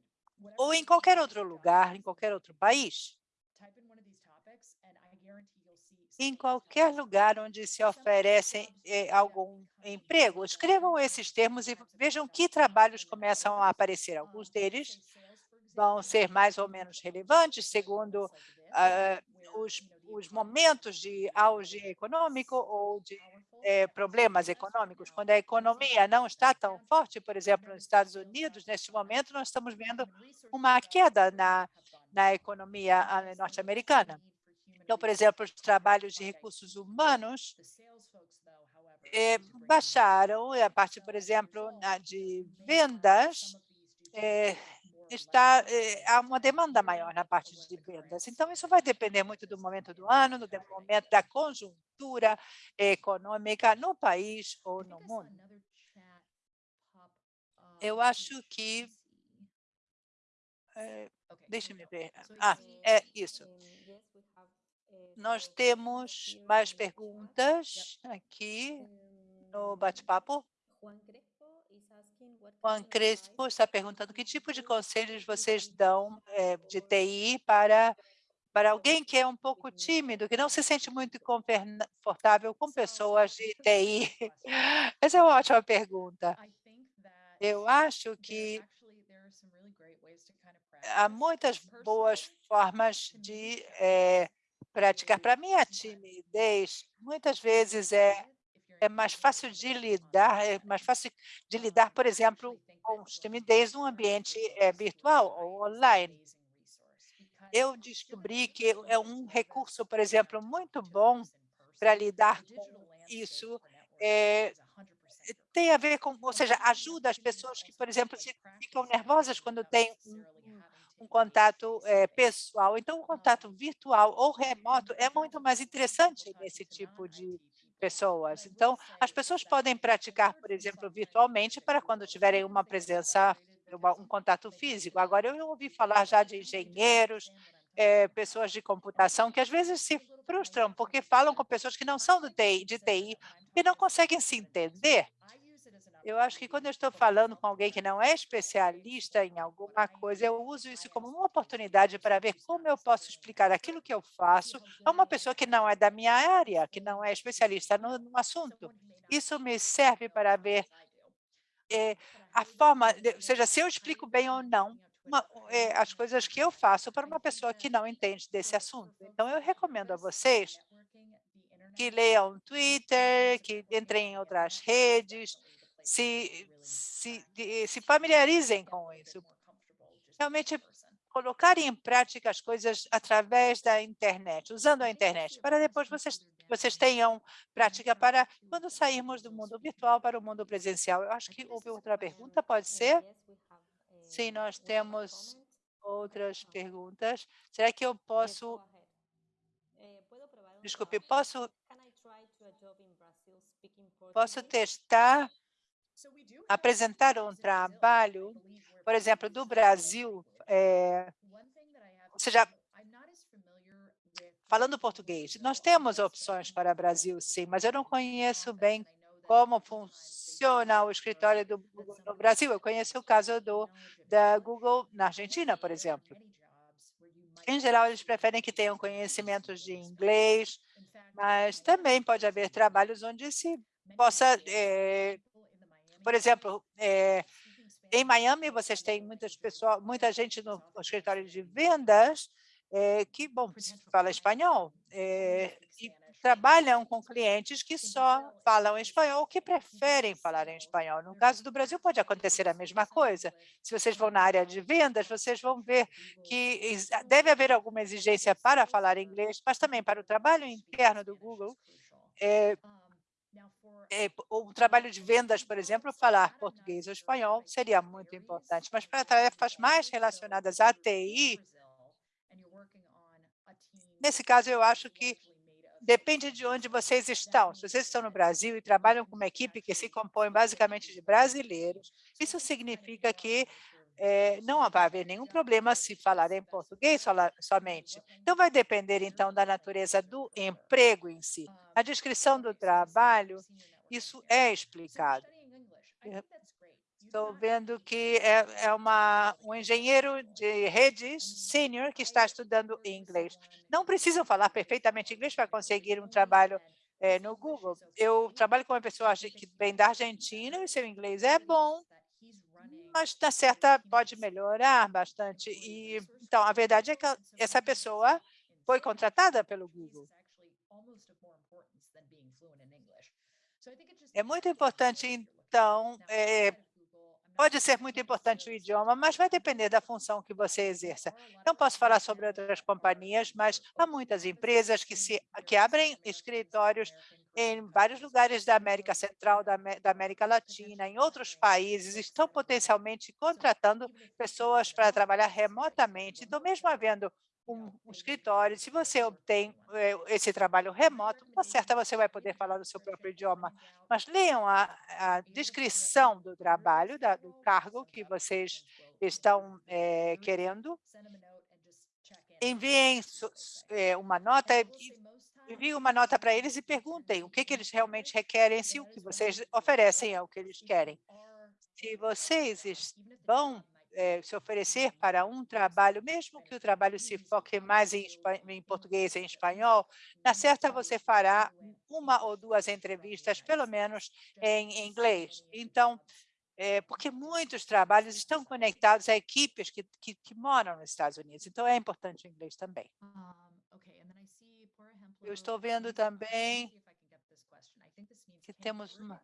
ou em qualquer outro lugar, em qualquer outro país, em qualquer lugar onde se oferecem eh, algum emprego, escrevam esses termos e vejam que trabalhos começam a aparecer. Alguns deles vão ser mais ou menos relevantes, segundo ah, os, os momentos de auge econômico ou de eh, problemas econômicos. Quando a economia não está tão forte, por exemplo, nos Estados Unidos, neste momento, nós estamos vendo uma queda na, na economia ah, norte-americana. Então, por exemplo, os trabalhos de recursos humanos eh, baixaram, a parte, por exemplo, de vendas, eh, está eh, há uma demanda maior na parte de vendas. Então, isso vai depender muito do momento do ano, do momento da conjuntura econômica no país ou no mundo. Eu acho que eh, deixa-me ver. Ah, é isso. Nós temos mais perguntas aqui no bate-papo. Juan Crespo está perguntando que tipo de conselhos vocês dão eh, de TI para, para alguém que é um pouco tímido, que não se sente muito confortável com pessoas de TI. Essa é uma ótima pergunta. Eu acho que há muitas boas formas de é, praticar. Para mim, a timidez, muitas vezes, é, é mais fácil de lidar, é mais fácil de lidar, por exemplo, com timidez num ambiente é, virtual ou online. Eu descobri que é um recurso, por exemplo, muito bom para lidar com isso, é, tem a ver com, ou seja, ajuda as pessoas que, por exemplo, ficam nervosas quando têm um, um contato é, pessoal. Então, o contato virtual ou remoto é muito mais interessante nesse tipo de pessoas. Então, as pessoas podem praticar, por exemplo, virtualmente para quando tiverem uma presença, um contato físico. Agora, eu ouvi falar já de engenheiros, é, pessoas de computação que às vezes se frustram porque falam com pessoas que não são do TI, de TI e não conseguem se entender. Eu acho que quando eu estou falando com alguém que não é especialista em alguma coisa, eu uso isso como uma oportunidade para ver como eu posso explicar aquilo que eu faço a uma pessoa que não é da minha área, que não é especialista no, no assunto. Isso me serve para ver é, a forma, ou seja, se eu explico bem ou não uma, é, as coisas que eu faço para uma pessoa que não entende desse assunto. Então, eu recomendo a vocês que leiam Twitter, que entrem em outras redes, se, se, se familiarizem com isso. Realmente colocar em prática as coisas através da internet, usando a internet, para depois vocês, vocês tenham prática para quando sairmos do mundo virtual para o mundo presencial. Eu acho que houve outra pergunta, pode ser? Sim, nós temos outras perguntas. Será que eu posso... Desculpe, posso, posso testar apresentar um trabalho, por exemplo, do Brasil, é, ou seja, falando português, nós temos opções para o Brasil, sim, mas eu não conheço bem como funciona o escritório do Google no Brasil. Eu conheço o caso do, da Google na Argentina, por exemplo. Em geral, eles preferem que tenham conhecimentos de inglês, mas também pode haver trabalhos onde se possa é, por exemplo, é, em Miami, vocês têm muitas pessoas, muita gente no, escritório de vendas é, que, bom, fala espanhol é, e trabalham com clientes que só falam espanhol, que preferem falar em espanhol. No caso do Brasil, pode acontecer a mesma coisa. Se vocês vão na área de vendas, vocês vão ver que deve haver alguma exigência para falar inglês, mas também para o trabalho interno do Google, é, é, o trabalho de vendas, por exemplo, falar português ou espanhol seria muito importante, mas para tarefas mais relacionadas à TI, nesse caso, eu acho que depende de onde vocês estão. Se vocês estão no Brasil e trabalham com uma equipe que se compõe basicamente de brasileiros, isso significa que é, não vai haver nenhum problema se falar em português somente. Então, vai depender, então, da natureza do emprego em si. A descrição do trabalho, isso é explicado. Estou vendo que é, é uma, um engenheiro de redes sênior que está estudando inglês. Não precisam falar perfeitamente inglês para conseguir um trabalho é, no Google. Eu trabalho com uma pessoa que vem da Argentina e seu inglês é bom, mas na certa pode melhorar bastante. E então a verdade é que essa pessoa foi contratada pelo Google. É muito importante, então, é, pode ser muito importante o idioma, mas vai depender da função que você exerça. Não posso falar sobre outras companhias, mas há muitas empresas que, se, que abrem escritórios em vários lugares da América Central, da, da América Latina, em outros países, estão potencialmente contratando pessoas para trabalhar remotamente. Então, mesmo havendo um, um, escritório, se você obtém é, esse trabalho remoto, com certa você vai poder falar o seu próprio idioma. Mas leiam a, a descrição do trabalho, da, do cargo que vocês estão é, querendo, enviem é, uma nota envie uma nota para eles e perguntem o que, que eles realmente requerem, se o que vocês oferecem é o que eles querem. Se vocês vão é, se oferecer para um trabalho, mesmo que o trabalho se foque mais em, em português e em espanhol, na certa você fará uma ou duas entrevistas, pelo menos em inglês. Então, é, porque muitos trabalhos estão conectados a equipes que, que, que moram nos Estados Unidos. Então, é importante o inglês também. Eu estou vendo também que temos uma...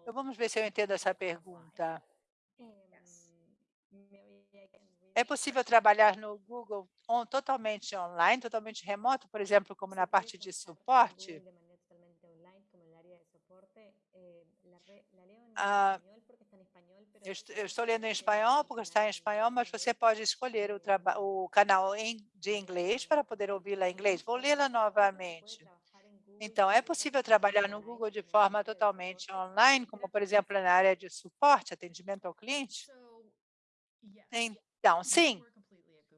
Então, vamos ver se eu entendo essa pergunta. É possível trabalhar no Google on, totalmente online, totalmente remoto, por exemplo, como na parte de suporte? Ah, eu, estou, eu estou lendo em espanhol porque está em espanhol, mas você pode escolher o, o canal de inglês para poder ouvi-la em inglês. Vou lê-la novamente. Então, é possível trabalhar no Google de forma totalmente online, como, por exemplo, na área de suporte, atendimento ao cliente? Então, sim,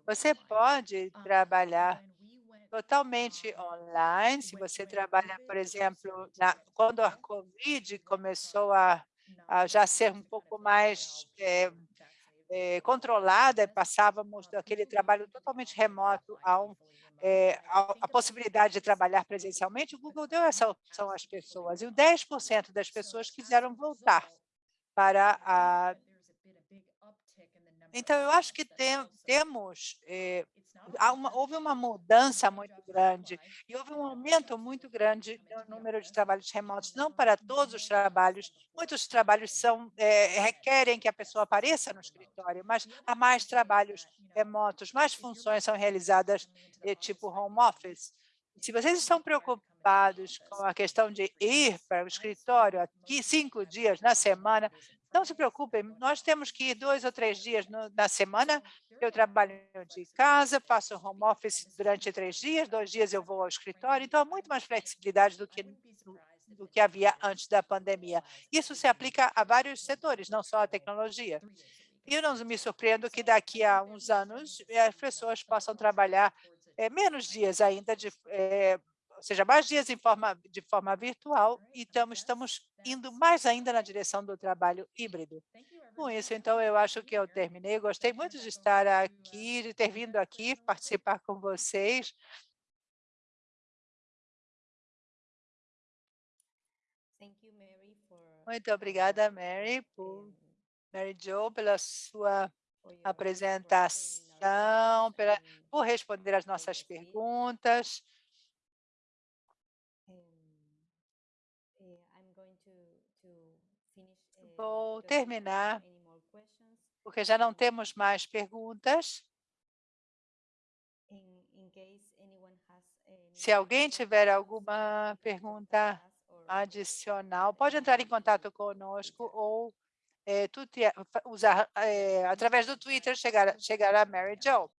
você pode trabalhar totalmente online, se você trabalha, por exemplo, na, quando a COVID começou a, a, já ser um pouco mais é, é, controlada, passávamos daquele trabalho totalmente remoto a, um, é, a, a, possibilidade de trabalhar presencialmente, o Google deu essa opção às pessoas, e o 10% das pessoas quiseram voltar para a então, eu acho que tem, temos, eh, uma, houve uma mudança muito grande e houve um aumento muito grande no número de trabalhos remotos, não para todos os trabalhos, muitos trabalhos são, eh, requerem que a pessoa apareça no escritório, mas há mais trabalhos remotos, mais funções são realizadas eh, tipo home office. Se vocês estão preocupados com a questão de ir para o escritório aqui cinco dias na semana, não se preocupem, nós temos que ir dois ou três dias no, na semana. Eu trabalho de casa, faço home office durante três dias, dois dias eu vou ao escritório. Então, há muito mais flexibilidade do que, do, que havia antes da pandemia. Isso se aplica a vários setores, não só a tecnologia. E eu não me surpreendo que daqui a uns anos eh, as pessoas possam trabalhar é, menos dias ainda de é, ou seja, mais dias em forma, de forma virtual, então estamos indo mais ainda na direção do trabalho híbrido. Com isso, então, eu acho que eu terminei. Gostei muito de estar aqui, de ter vindo aqui participar com vocês. Muito obrigada, Mary, por, Mary Jo, pela sua apresentação, pela, por responder às nossas perguntas. Vou terminar, porque já não temos mais perguntas. Se alguém tiver alguma pergunta adicional, pode entrar em contato conosco ou é, usar, é, através do Twitter, chegar, chegar a Mary Jo.